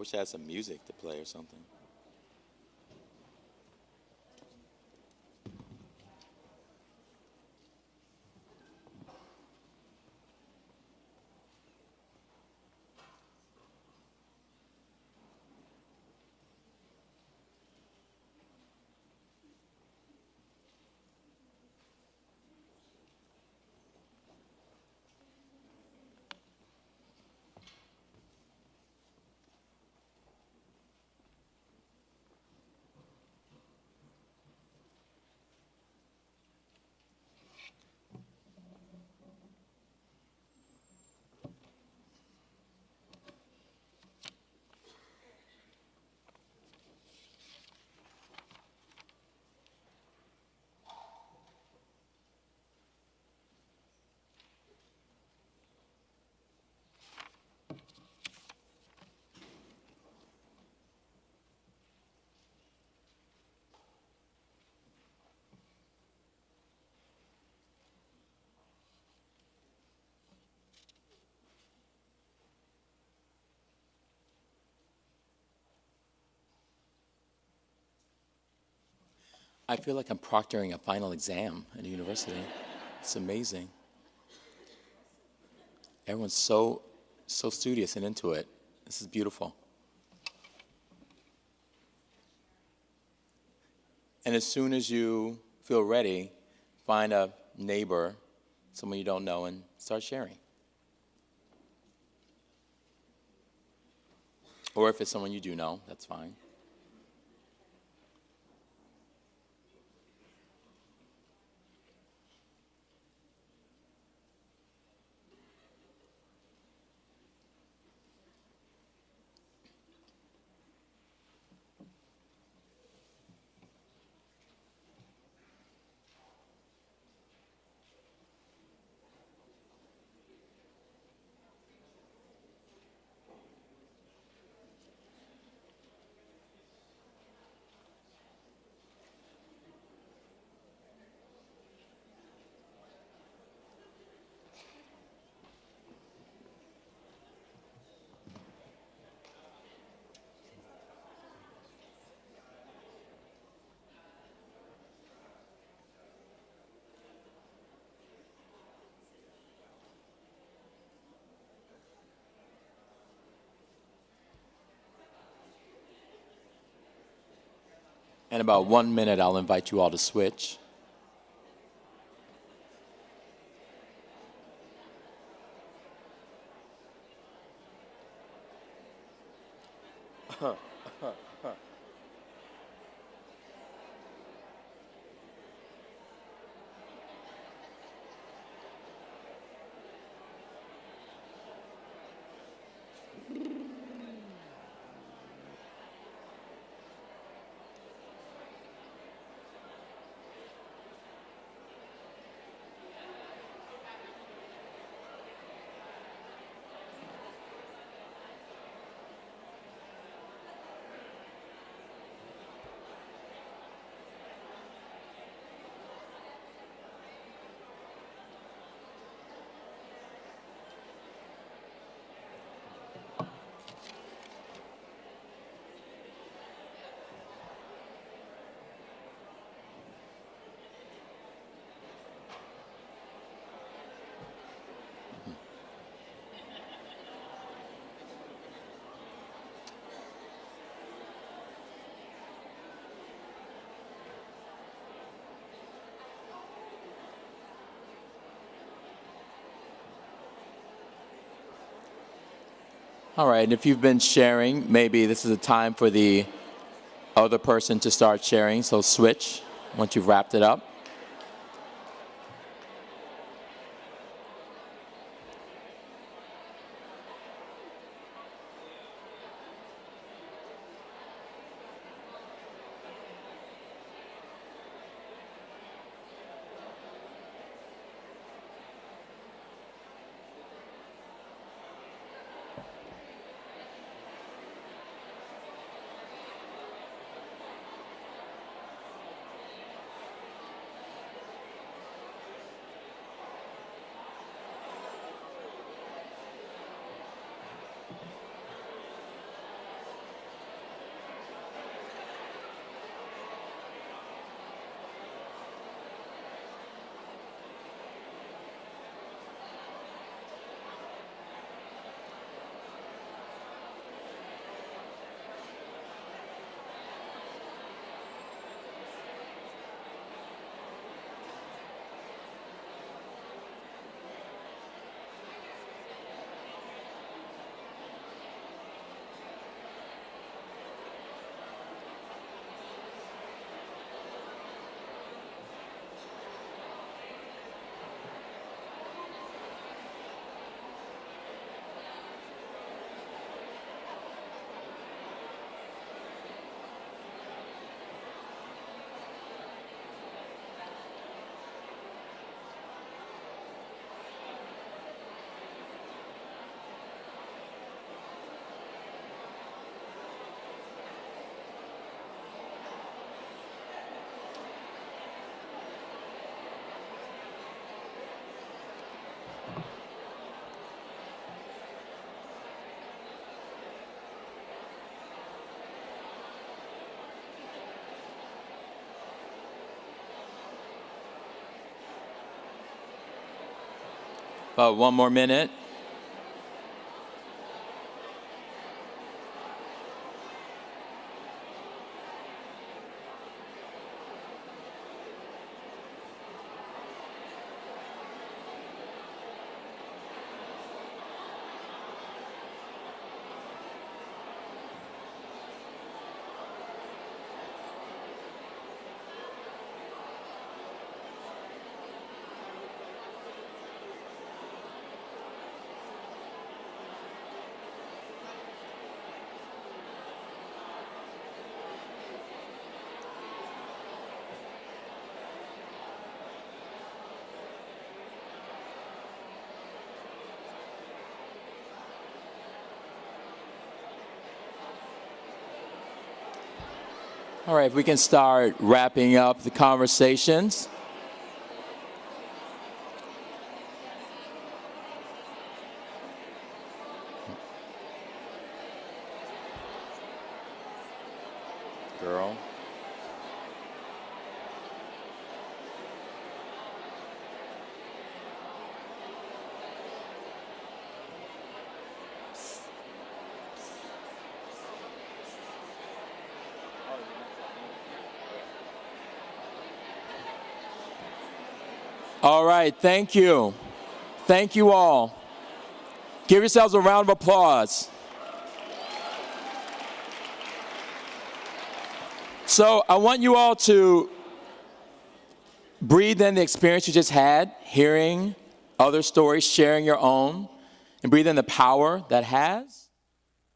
Wish I had some music to play or something. I feel like I'm proctoring a final exam at a university. It's amazing. Everyone's so, so studious and into it. This is beautiful. And as soon as you feel ready, find a neighbor, someone you don't know, and start sharing. Or if it's someone you do know, that's fine. In about one minute, I'll invite you all to switch. All right, and if you've been sharing, maybe this is a time for the other person to start sharing, so switch once you've wrapped it up. One more minute. If we can start wrapping up the conversations. Girl. All right, thank you. Thank you all. Give yourselves a round of applause. So I want you all to breathe in the experience you just had, hearing other stories, sharing your own, and breathe in the power that has,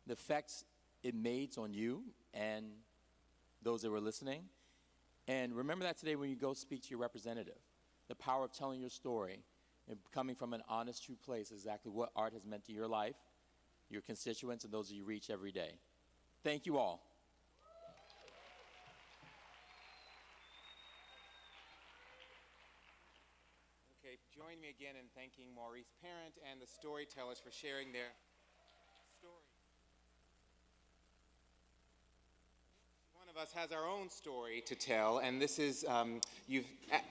the effects it made on you and those that were listening. And remember that today when you go speak to your representative the power of telling your story and coming from an honest, true place, exactly what art has meant to your life, your constituents, and those you reach every day. Thank you all. Okay, join me again in thanking Maurice Parent and the storytellers for sharing their stories. One of us has our own story to tell, and this is, um, you've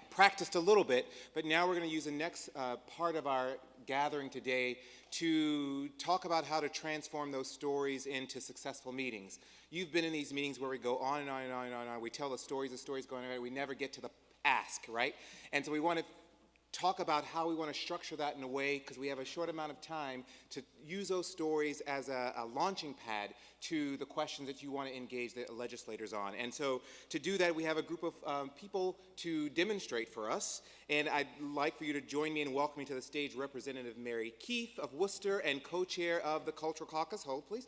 practiced a little bit, but now we're going to use the next uh, part of our gathering today to talk about how to transform those stories into successful meetings. You've been in these meetings where we go on and on and on and on, and on. we tell the stories, the stories going on, we never get to the ask, right? And so we want to talk about how we want to structure that in a way, because we have a short amount of time, to use those stories as a, a, launching pad to the questions that you want to engage the legislators on. And so to do that, we have a group of um, people to demonstrate for us. And I'd like for you to join me in welcoming to the stage Representative Mary Keefe of Worcester and co-chair of the Cultural Caucus. Hold, please.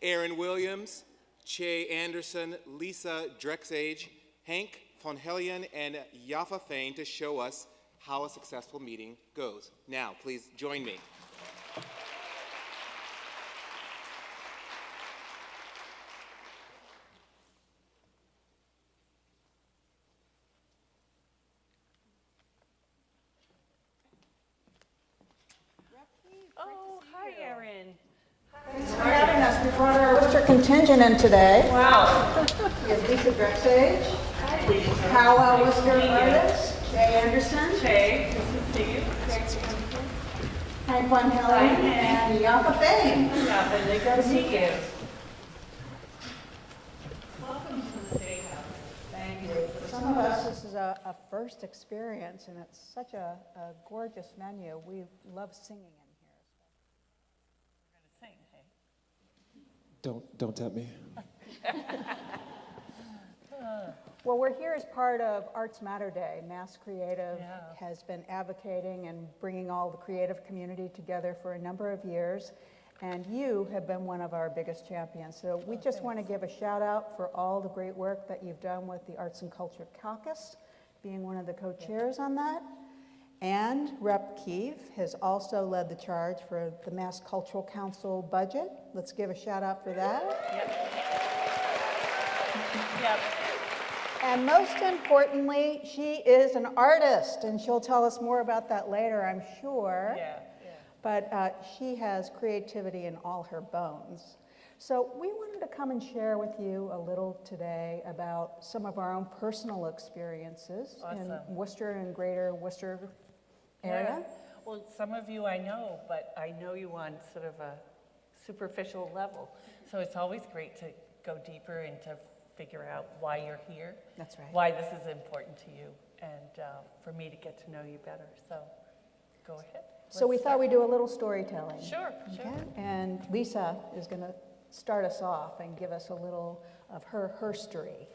Erin Williams, Che Anderson, Lisa Drexhage, Hank von Hellion, and Yaffa Fain to show us how a successful meeting goes. Now, please join me. Oh, hi, Erin. Thanks for having us. We brought our Worcester contingent in today. Wow. [laughs] We have Lisa Drexhage, Powwow Worcester artist, Jay Anderson, Jay, good to see you. Hank Von Hellion, and Yaffa Fain. Yaffa, Good to meet you. Welcome to the State House. Thank you. For some of us, this is a, a first experience, and it's such a, a gorgeous venue. We love singing in here. We're going to sing, hey? Don't, don't tempt me. [laughs] [laughs] Uh, Well, we're here as part of Arts Matter Day. Mass Creative Yeah. has been advocating and bringing all the creative community together for a number of years, and you have been one of our biggest champions. So we oh, just want to give a shout out for all the great work that you've done with the Arts and Culture Caucus, being one of the co-chairs on that. And Rep. Keefe has also led the charge for the Mass Cultural Council budget. Let's give a shout out for that. Yep. Yep. And most importantly, she is an artist, and she'll tell us more about that later, I'm sure. Yeah, yeah. But uh, she has creativity in all her bones. So we wanted to come and share with you a little today about some of our own personal experiences in Worcester and greater Worcester area. Yeah. Well, some of you I know, but I know you on sort of a superficial level. So it's always great to go deeper and to figure out why you're here. That's right. Why this is important to you, and uh, for me to get to know you better. So go ahead. So we Let's thought we'd do a little storytelling. Sure, sure. Okay? And Lisa is going to start us off and give us a little of her herstory.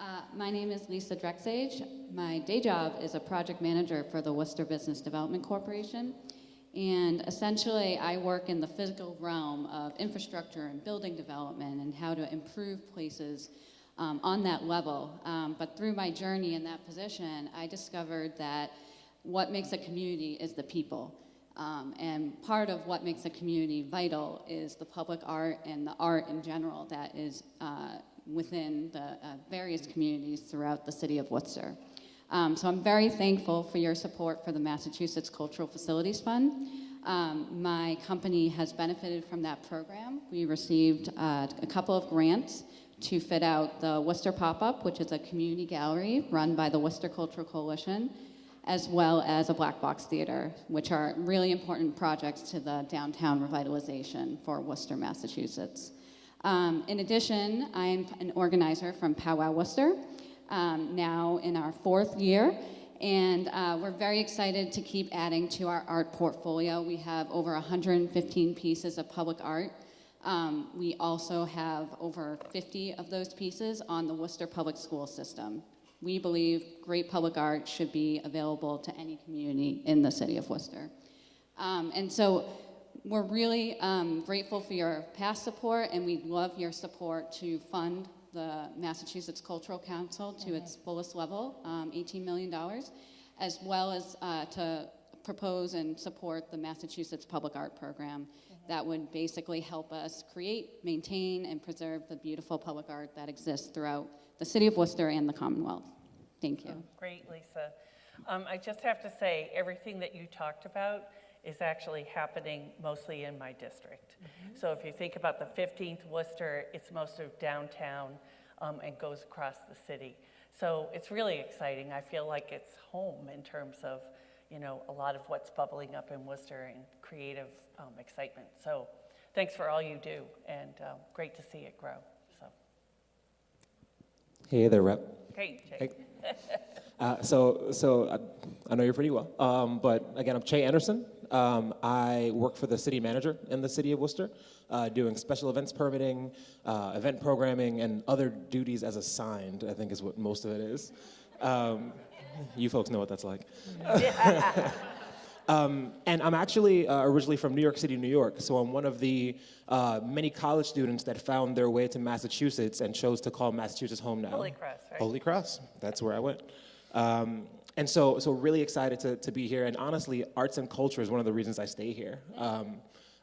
Uh, My name is Lisa Drexhage. My day job is a project manager for the Worcester Business Development Corporation. And essentially, I work in the physical realm of infrastructure and building development and how to improve places um, on that level. Um, But through my journey in that position, I discovered that what makes a community is the people. Um, and part of what makes a community vital is the public art and the art in general that is uh, within the uh, various communities throughout the city of Worcester. Um, so I'm very thankful for your support for the Massachusetts Cultural Facilities Fund. Um, my company has benefited from that program. We received uh, a couple of grants to fit out the Worcester Pop-Up, which is a community gallery run by the Worcester Cultural Coalition, as well as a black box theater, which are really important projects to the downtown revitalization for Worcester, Massachusetts. Um, in addition, I'm an organizer from Powwow Worcester, um, now in our fourth year, and uh, we're very excited to keep adding to our art portfolio. We have over 115 pieces of public art. Um, we also have over 50 of those pieces on the Worcester Public School System. We believe great public art should be available to any community in the city of Worcester. Um, and so we're really um, grateful for your past support, and we'd love your support to fund the Massachusetts Cultural Council to its fullest level, um, $18 million, as well as uh, to propose and support the Massachusetts Public Art Program that would basically help us create, maintain, and preserve the beautiful public art that exists throughout the city of Worcester and the Commonwealth. Thank you. Great, Lisa. Um, I just have to say, everything that you talked about is actually happening mostly in my district. So if you think about the 15th Worcester, it's most of downtown um, and goes across the city. So it's really exciting. I feel like it's home in terms of, you know, a lot of what's bubbling up in Worcester and creative um, excitement. So thanks for all you do, and um, great to see it grow. So Hey there, Rep. great, Hey. Jake. Uh, so, so I, I know you're pretty well. Um, but again, I'm Che Anderson. Um, I work for the city manager in the city of Worcester, uh, doing special events permitting, uh, event programming, and other duties as assigned. I think is what most of it is. Um, you folks know what that's like. [laughs] Um, and I'm actually uh, originally from New York City, New York. So I'm one of the uh, many college students that found their way to Massachusetts and chose to call Massachusetts home now. Holy Cross, right? Holy Cross. That's where I went. Um, and so, so really excited to, to be here. And honestly, arts and culture is one of the reasons I stay here. Um,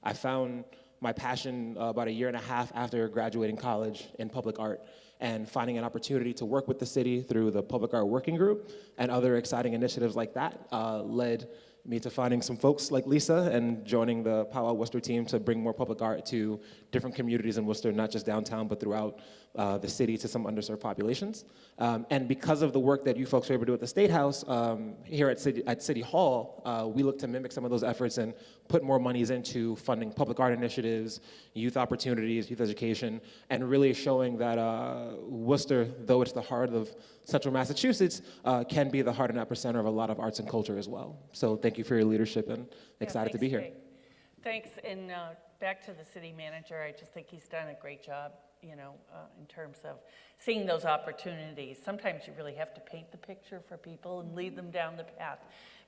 I found my passion uh, about a year and a half after graduating college in public art and finding an opportunity to work with the city through the Public Art Working Group and other exciting initiatives like that uh, led me to finding some folks like Lisa and joining the Powwow Worcester team to bring more public art to different communities in Worcester, not just downtown, but throughout uh, the city to some underserved populations. Um, and because of the work that you folks were able to do at the State House, um, here at City, at City Hall, uh, we look to mimic some of those efforts and put more monies into funding public art initiatives, youth opportunities, youth education, and really showing that uh, Worcester, though it's the heart of central Massachusetts, uh, can be the heart and epicenter of a lot of arts and culture as well. So thank you for your leadership and Yeah, excited to be here. Thanks, and uh, back to the city manager, I just think he's done a great job, you know, uh, in terms of seeing those opportunities. Sometimes you really have to paint the picture for people and lead them down the path.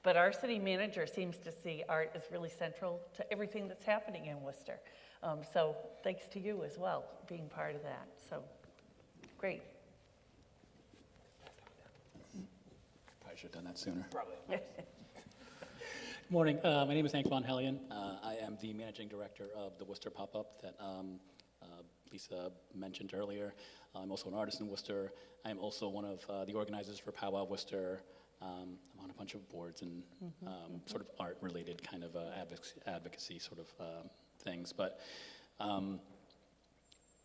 But our city manager seems to see art as really central to everything that's happening in Worcester. Um, So thanks to you as well, being part of that, so, great. Probably should have done that sooner. Probably. [laughs] Morning. Uh, my name is Antoine Hellion. Uh, I am the managing director of the Worcester Pop-Up that um, Lisa mentioned earlier. I'm also an artist in Worcester. I am also one of uh, the organizers for Powwow Worcester. Um, I'm on a bunch of boards and Mhm, um, mhm. sort of art-related kind of uh, advocacy, advocacy sort of um things. But um,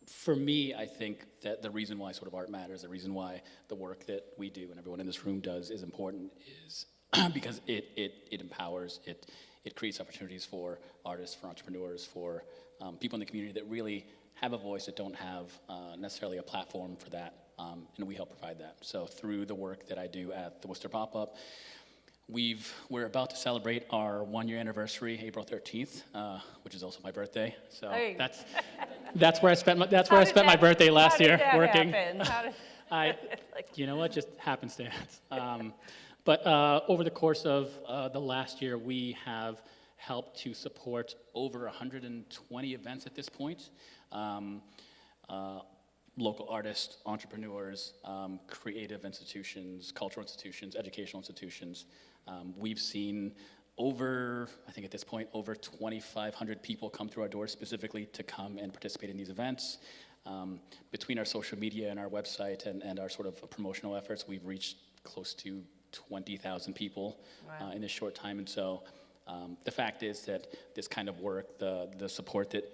for me, I think that the reason why sort of art matters, the reason why the work that we do and everyone in this room does is important is [clears throat] because it, it, it empowers, it, it creates opportunities for artists, for entrepreneurs, for um, people in the community that really have a voice that don't have uh, necessarily a platform for that, um, and we help provide that. So through the work that I do at the Worcester Pop-Up, we've, we're about to celebrate our one-year anniversary, April 13th, uh, which is also my birthday. So Hey. that's, that's where I spent my, that's where I spent my birthday last year, that working. How did- [laughs] [laughs] I, you know what, just happenstance. Um, but uh, over the course of uh, the last year, we have helped to support over 120 events at this point. Um, uh, local artists, entrepreneurs, um, creative institutions, cultural institutions, educational institutions. Um, we've seen over, I think at this point, over 2,500 people come through our doors specifically to come and participate in these events. Um, between our social media and our website and, and our sort of promotional efforts, we've reached close to 20,000 people Wow. uh, in this short time. And so um, the fact is that this kind of work, the, the support that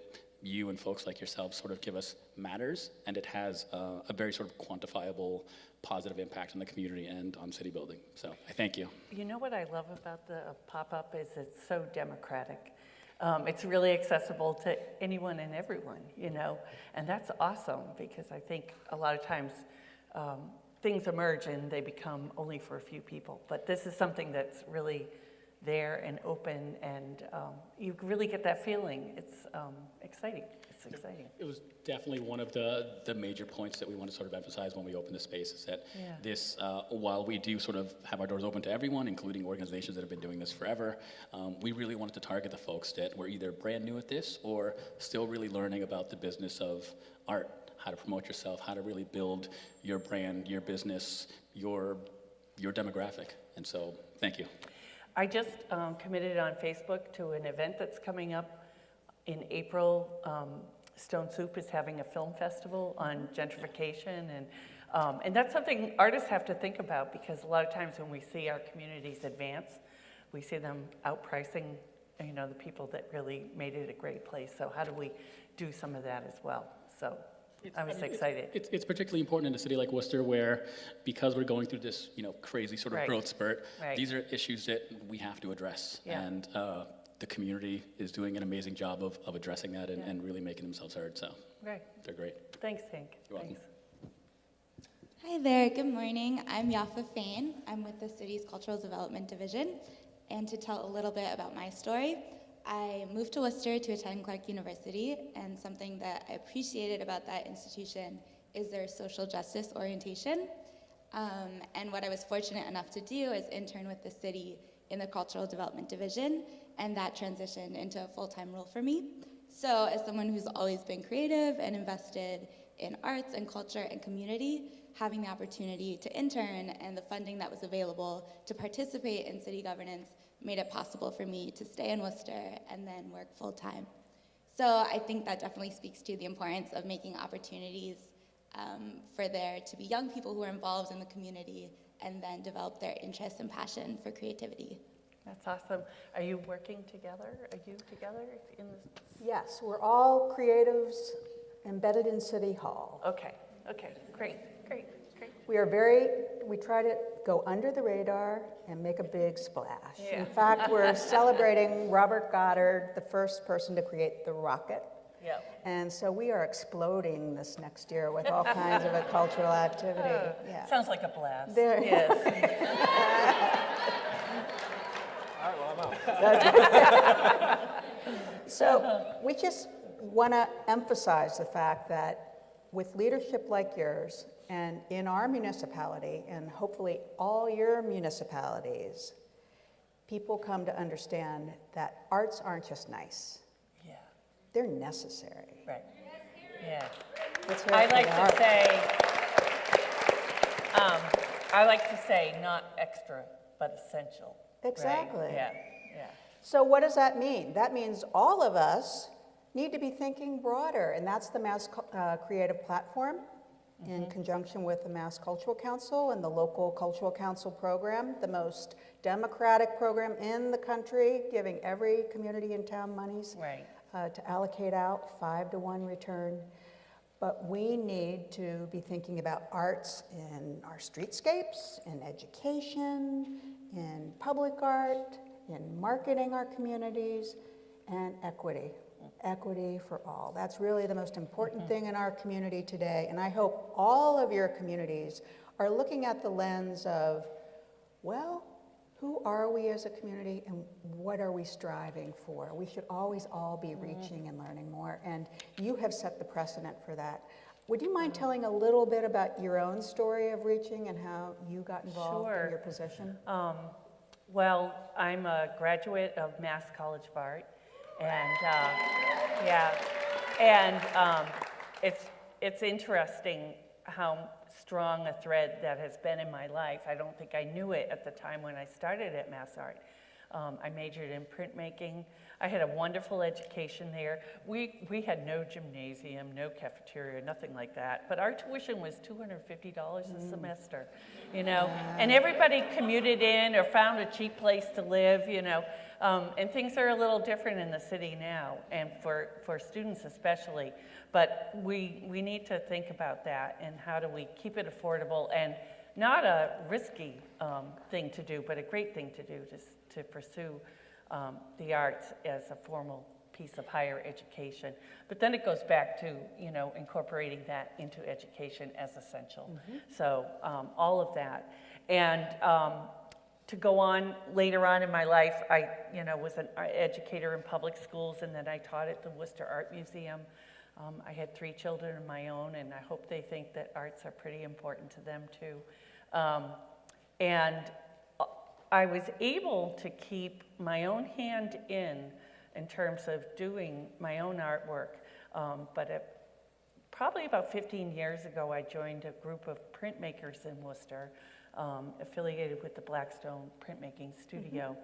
you and folks like yourselves sort of give us matters, and it has uh, a very sort of quantifiable positive impact on the community and on city building. So I thank you. You know what I love about the pop-up is it's so democratic. Um, it's really accessible to anyone and everyone, you know, and that's awesome because I think a lot of times um, things emerge and they become only for a few people. But this is something that's really there and open, and um, you really get that feeling. It's um, exciting. It's exciting. It was definitely one of the, the major points that we want to sort of emphasize when we open the space is that Yeah. this, uh, while we do sort of have our doors open to everyone, including organizations that have been doing this forever, um, we really wanted to target the folks that were either brand new at this or still really learning about the business of art, how to promote yourself, how to really build your brand, your business, your, your demographic. And so, thank you. I just um, committed on Facebook to an event that's coming up in April. Um, Stone Soup is having a film festival on gentrification, and um, and that's something artists have to think about because a lot of times when we see our communities advance, we see them outpricing, you know, the people that really made it a great place. So how do we do some of that as well? So I was mean, it- excited. It's, it's particularly important in a city like Worcester where, because we're going through this, you know, crazy sort of Right. growth spurt, Right. these are issues that we have to address. Yeah. And uh, the community is doing an amazing job of, of addressing that and, Yeah. and really making themselves heard, so Right. they're great. Thanks, Hank. You're welcome. Thanks. Hi there, good morning. I'm Yafa Fain. I'm with the city's Cultural Development Division. And to tell a little bit about my story, I moved to Worcester to attend Clark University, and something that I appreciated about that institution is their social justice orientation. Um, and what I was fortunate enough to do is intern with the city in the Cultural Development Division, and that transitioned into a full-time role for me. So as someone who's always been creative and invested in arts and culture and community, having the opportunity to intern and the funding that was available to participate in city governance made it possible for me to stay in Worcester and then work full-time. So I think that definitely speaks to the importance of making opportunities um, for there to be young people who are involved in the community and then develop their interest and passion for creativity. That's awesome. Are you working together? Are you together in this? Yes, we're all creatives embedded in City Hall. Okay, okay, great, great, great. We are very, we try to go under the radar and make a big splash. Yeah. In fact, we're [laughs] celebrating Robert Goddard, the first person to create the rocket. Yep. And so we are exploding this next year with all kinds of a [laughs] cultural activity. Yeah. Sounds like a blast. There- Yes. [laughs] All right, well, I'm out. So we just want to emphasize the fact that with leadership like yours and in our municipality and hopefully all your municipalities, people come to understand that arts aren't just nice. Yeah. They're necessary. Right. Yeah. I like to art. say, um, I like to say not extra, but essential. right? Exactly. Yeah, yeah. So what does that mean? That means all of us need to be thinking broader, and that's the Mass uh, Creative Platform in conjunction with the Mass Cultural Council and the local Cultural Council program, the most democratic program in the country, giving every community in town monies Right. uh, to allocate out five to one return. But we need to be thinking about arts in our streetscapes, in education, in public art, in marketing our communities, and equity. Equity for all. That's really the most important mm-hmm. thing in our community today. And I hope all of your communities are looking at the lens of, well, who are we as a community and what are we striving for? We should always all be mm-hmm. reaching and learning more. And you have set the precedent for that. Would you mind mm-hmm. telling a little bit about your own story of reaching and how you got involved Sure. in your position? Um, well, I'm a graduate of Mass College of Art, and uh, yeah, and um, it's it's interesting how strong a thread that has been in my life. I don't think I knew it at the time when I started at Mass Art. Um, I majored in printmaking. I had a wonderful education there. We, we had no gymnasium, no cafeteria, nothing like that. But our tuition was $250 a semester, you know. And everybody commuted in or found a cheap place to live, you know. Um, and things are a little different in the city now, and for, for students especially. But we, we need to think about that and how do we keep it affordable and not a risky um, thing to do, but a great thing to do to, to pursue um, the arts as a formal piece of higher education. But then it goes back to, you know, incorporating that into education as essential. So um, all of that. And um, to go on later on in my life, I, you know, was an educator in public schools, and then I taught at the Worcester Art Museum. Um, I had three children of my own, and I hope they think that arts are pretty important to them too. Um, and uh, I was able to keep my own hand in, in terms of doing my own artwork. Um, but probably about 15 years ago, I joined a group of printmakers in Worcester, um, affiliated with the Blackstone Printmaking Studio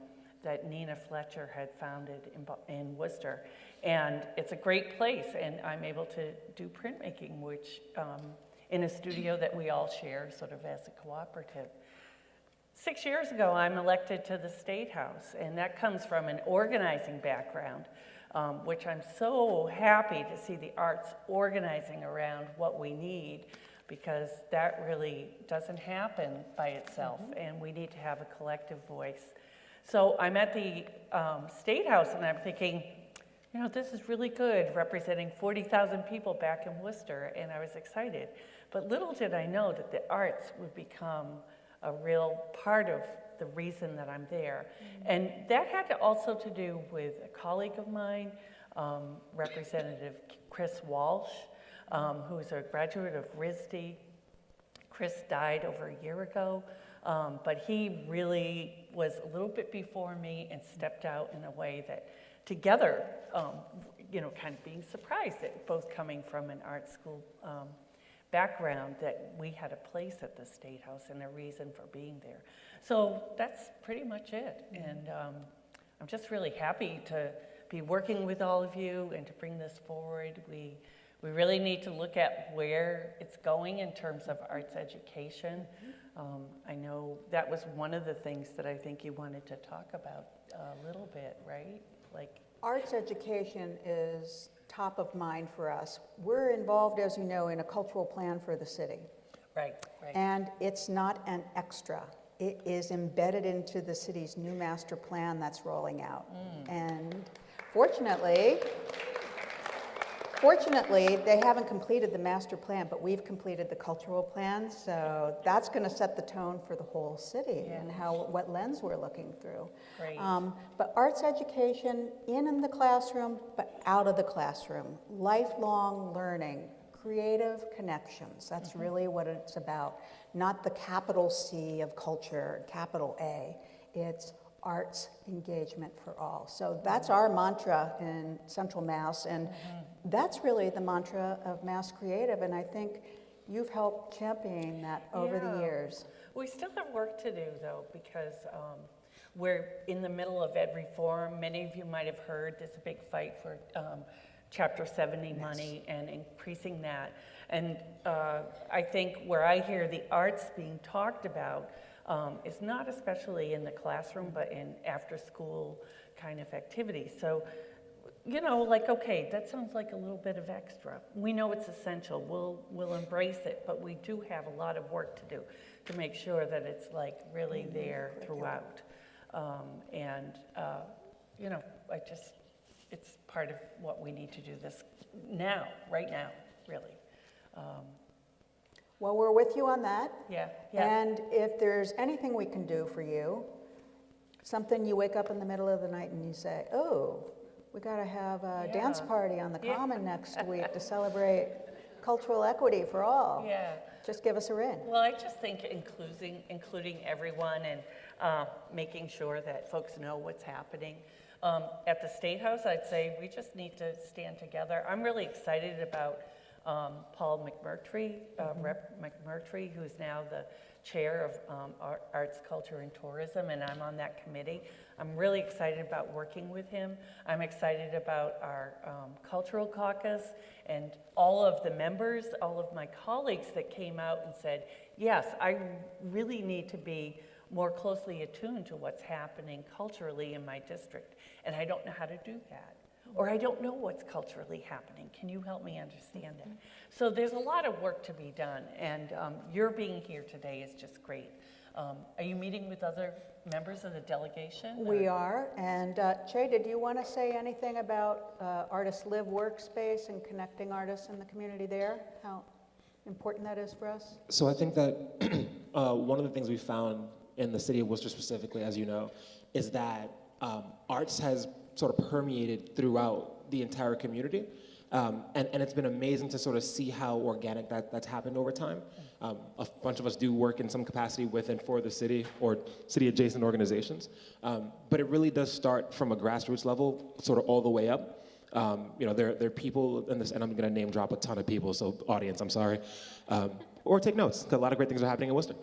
that Nina Fletcher had founded in, in Worcester. And it's a great place, and I'm able to do printmaking, which um, in a studio that we all share, sort of as a cooperative. Six years ago, I'm elected to the State House, and that comes from an organizing background, um, which I'm so happy to see the arts organizing around what we need, because that really doesn't happen by itself, and we need to have a collective voice. So I'm at the um, State House, and I'm thinking, you know, this is really good, representing 40,000 people back in Worcester, and I was excited. But little did I know that the arts would become a real part of the reason that I'm there. And that had to also to do with a colleague of mine, um, Representative Chris Walsh, um, who's a graduate of RISD. Chris died over a year ago, um, but he really was a little bit before me and stepped out in a way that together, um, you know, kind of being surprised that both coming from an art school um, background that we had a place at the State House and a reason for being there. So that's pretty much it. And um, I'm just really happy to be working with all of you and to bring this forward. We, we really need to look at where it's going in terms of arts education. Um, I know that was one of the things that I think you wanted to talk about a little bit, right? Like, Arts education is top of mind for us. We're involved, as you know, in a cultural plan for the city. right, right. And it's not an extra. It is embedded into the city's new master plan that's rolling out. And fortunately, fortunately, they haven't completed the master plan, but we've completed the cultural plan. So that's going to set the tone for the whole city and how, what lens we're looking through. Great. Um, but arts education in, in the classroom, but out of the classroom. Lifelong learning, creative connections. That's really what it's about. Not the capital C of culture, capital A. It's arts engagement for all. So that's our mantra in Central Mass, and that's really the mantra of Mass Creative. And I think you've helped champion that over the years. We still have work to do, though, because um, we're in the middle of ed reform. Many of you might have heard there's a big fight for um, Chapter 70 money and increasing that. And uh, I think where I hear the arts being talked about um, is not especially in the classroom, but in after-school kind of activities. So you know, like, okay, that sounds like a little bit of extra. We know it's essential. We'll, we'll embrace it, but we do have a lot of work to do. to make sure that it's like really there throughout. Um, and, uh, you know, I just, it's part of what we need to do this now, right now, really. Um, Well, we're with you on that. Yeah, yeah. And if there's anything we can do for you, something you wake up in the middle of the night and you say, oh, we got to have a dance party on the Yeah. common next [laughs] week to celebrate cultural equity for all. Yeah. Just give us a ring. Well, I just think including, including everyone and uh, making sure that folks know what's happening. Um, At the State House, I'd say we just need to stand together. I'm really excited about um, Paul McMurtry, uh, Rep. McMurtry, who's now the chair of um, Arts, Culture, and Tourism, and I'm on that committee. I'm really excited about working with him. I'm excited about our um, cultural caucus and all of the members, all of my colleagues that came out and said, yes, I really need to be more closely attuned to what's happening culturally in my district, and I don't know how to do that. Or I don't know what's culturally happening. Can you help me understand it? So there's a lot of work to be done, and um, your being here today is just great. Um, are you meeting with other members of the delegation? We or- are. And uh, Che, did you want to say anything about uh, Artist Live Workspace and connecting artists in the community there? How important that is for us? So I think that [clears throat] uh, one of the things we found in the city of Worcester specifically, as you know, is that um, arts has sort of permeated throughout the entire community. Um, and, and it's been amazing to sort of see how organic that, that's happened over time. Um, a bunch of us do work in some capacity with and for the city or city adjacent organizations. Um, but it really does start from a grassroots level, sort of all the way up. Um, you know, there, there are people in this, and I'm going to name drop a ton of people, so audience, I'm sorry. Um, or take notes, because a lot of great things are happening in Worcester.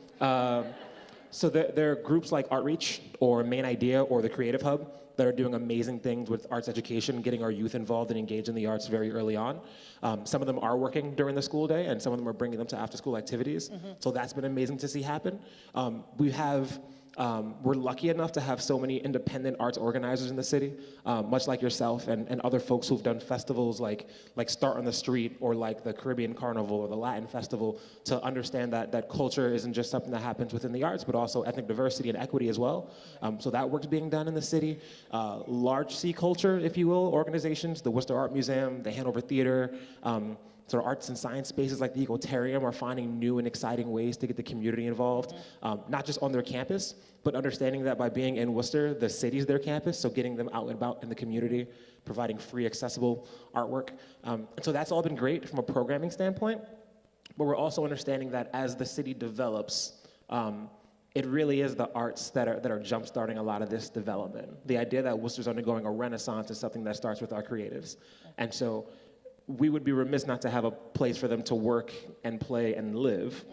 So there, there are groups like Artreach or Main Idea or the Creative Hub that are doing amazing things with arts education, getting our youth involved and engaged in the arts very early on. Um, some of them are working during the school day, and some of them are bringing them to after-school activities. Mhm. So that's been amazing to see happen. Um, we have um, we're lucky enough to have so many independent arts organizers in the city, um, much like yourself and, and other folks who've done festivals like, like Start on the Street or like the Caribbean Carnival or the Latin Festival to understand that, that culture isn't just something that happens within the arts, but also ethnic diversity and equity as well. Um, so that work's being done in the city. Uh, large C culture, if you will, organizations, the Worcester Art Museum, the Hanover Theater, um, sort of arts and science spaces like the Ecotarium are finding new and exciting ways to get the community involved, um, not just on their campus, but understanding that by being in Worcester, the city's their campus, so getting them out and about in the community, providing free, accessible artwork. Um, and so that's all been great from a programming standpoint, but we're also understanding that as the city develops, um, it really is the arts that are, that are jumpstarting a lot of this development. The idea that Worcester's undergoing a renaissance is something that starts with our creatives. And so we would be remiss not to have a place for them to work and play and live.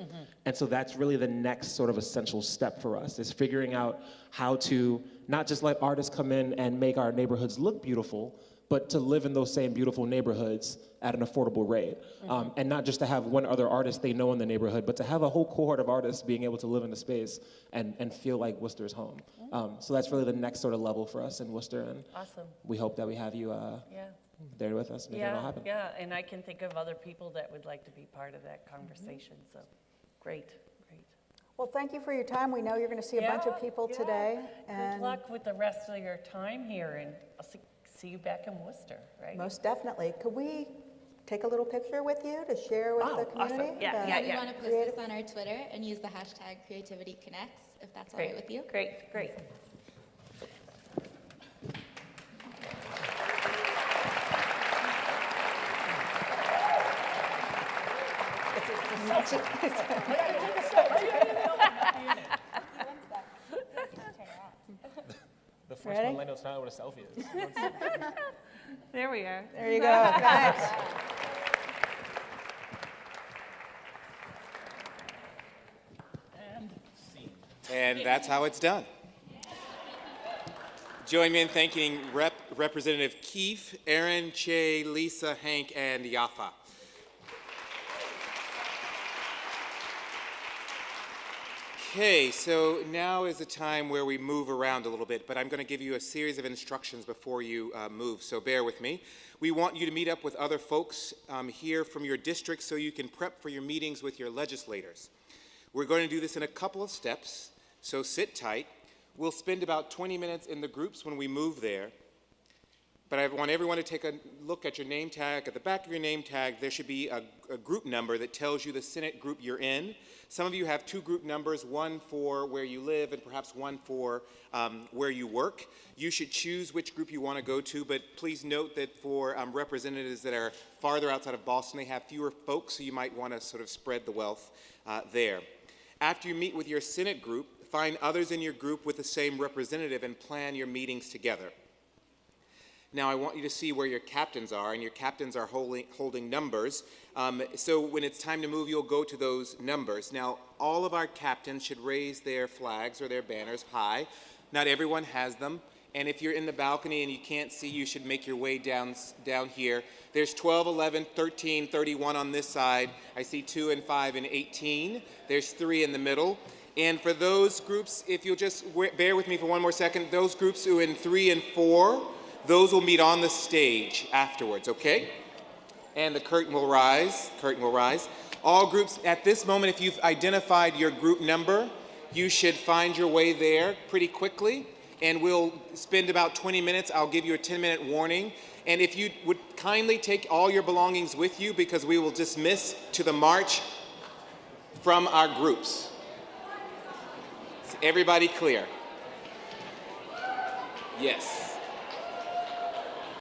And so that's really the next sort of essential step for us is figuring out how to not just let artists come in and make our neighborhoods look beautiful, but to live in those same beautiful neighborhoods at an affordable rate. Um, and not just to have one other artist they know in the neighborhood, but to have a whole cohort of artists being able to live in the space and, and feel like Worcester's home. Um, so that's really the next sort of level for us in Worcester. And Awesome. we hope that we have you uh, Yeah. There with us making it all Yeah, happen. yeah, and I can think of other people that would like to be part of that conversation, so, great, great. Well, thank you for your time. We know you're going to see a bunch Yeah, of people yeah. today. Good and luck with the rest of your time here, and I'll see, see you back in Worcester, right? Most definitely. Could we take a little picture with you to share with Oh, the awesome. community? Yeah, The yeah, We want to post this on our Twitter and use the hashtag Creativity Connects, if that's all right Great, with you. Great, great. [laughs] [laughs] The first Ready? millennial to know what a selfie is. There we are. There you go. Thanks. And that's how it's done. Join me in thanking Rep. Representative Keefe, Erin, Che, Lisa, Hank, and Yafa. Okay, so now is the time where we move around a little bit, but I'm going to give you a series of instructions before you uh, move, so bear with me. We want you to meet up with other folks um, here from your district so you can prep for your meetings with your legislators. We're going to do this in a couple of steps, so sit tight. We'll spend about 20 minutes in the groups when we move there. But I want everyone to take a look at your name tag. At the back of your name tag, there should be a, a, group number that tells you the Senate group you're in. Some of you have two group numbers, one for where you live and perhaps one for um, where you work. You should choose which group you want to go to, but please note that for um, representatives that are farther outside of Boston, they have fewer folks, so you might want to sort of spread the wealth uh, there. After you meet with your Senate group, find others in your group with the same representative and plan your meetings together. Now I want you to see where your captains are, and your captains are holding, holding numbers. Um, so when it's time to move, you'll go to those numbers. Now, all of our captains should raise their flags or their banners high. Not everyone has them. And if you're in the balcony and you can't see, you should make your way down, down here. There's 12, 11, 13, 31 on this side. I see 2 and 5 and 18. There's 3 in the middle. And for those groups, if you'll just bear with me for one more second, those groups who are in 3 and 4, those will meet on the stage afterwards, okay? And the curtain will rise, curtain will rise. All groups, at this moment, if you've identified your group number, you should find your way there pretty quickly. And we'll spend about 20 minutes. I'll give you a 10 minute warning. And if you would kindly take all your belongings with you because we will dismiss to the march from our groups. Is everybody clear? Yes.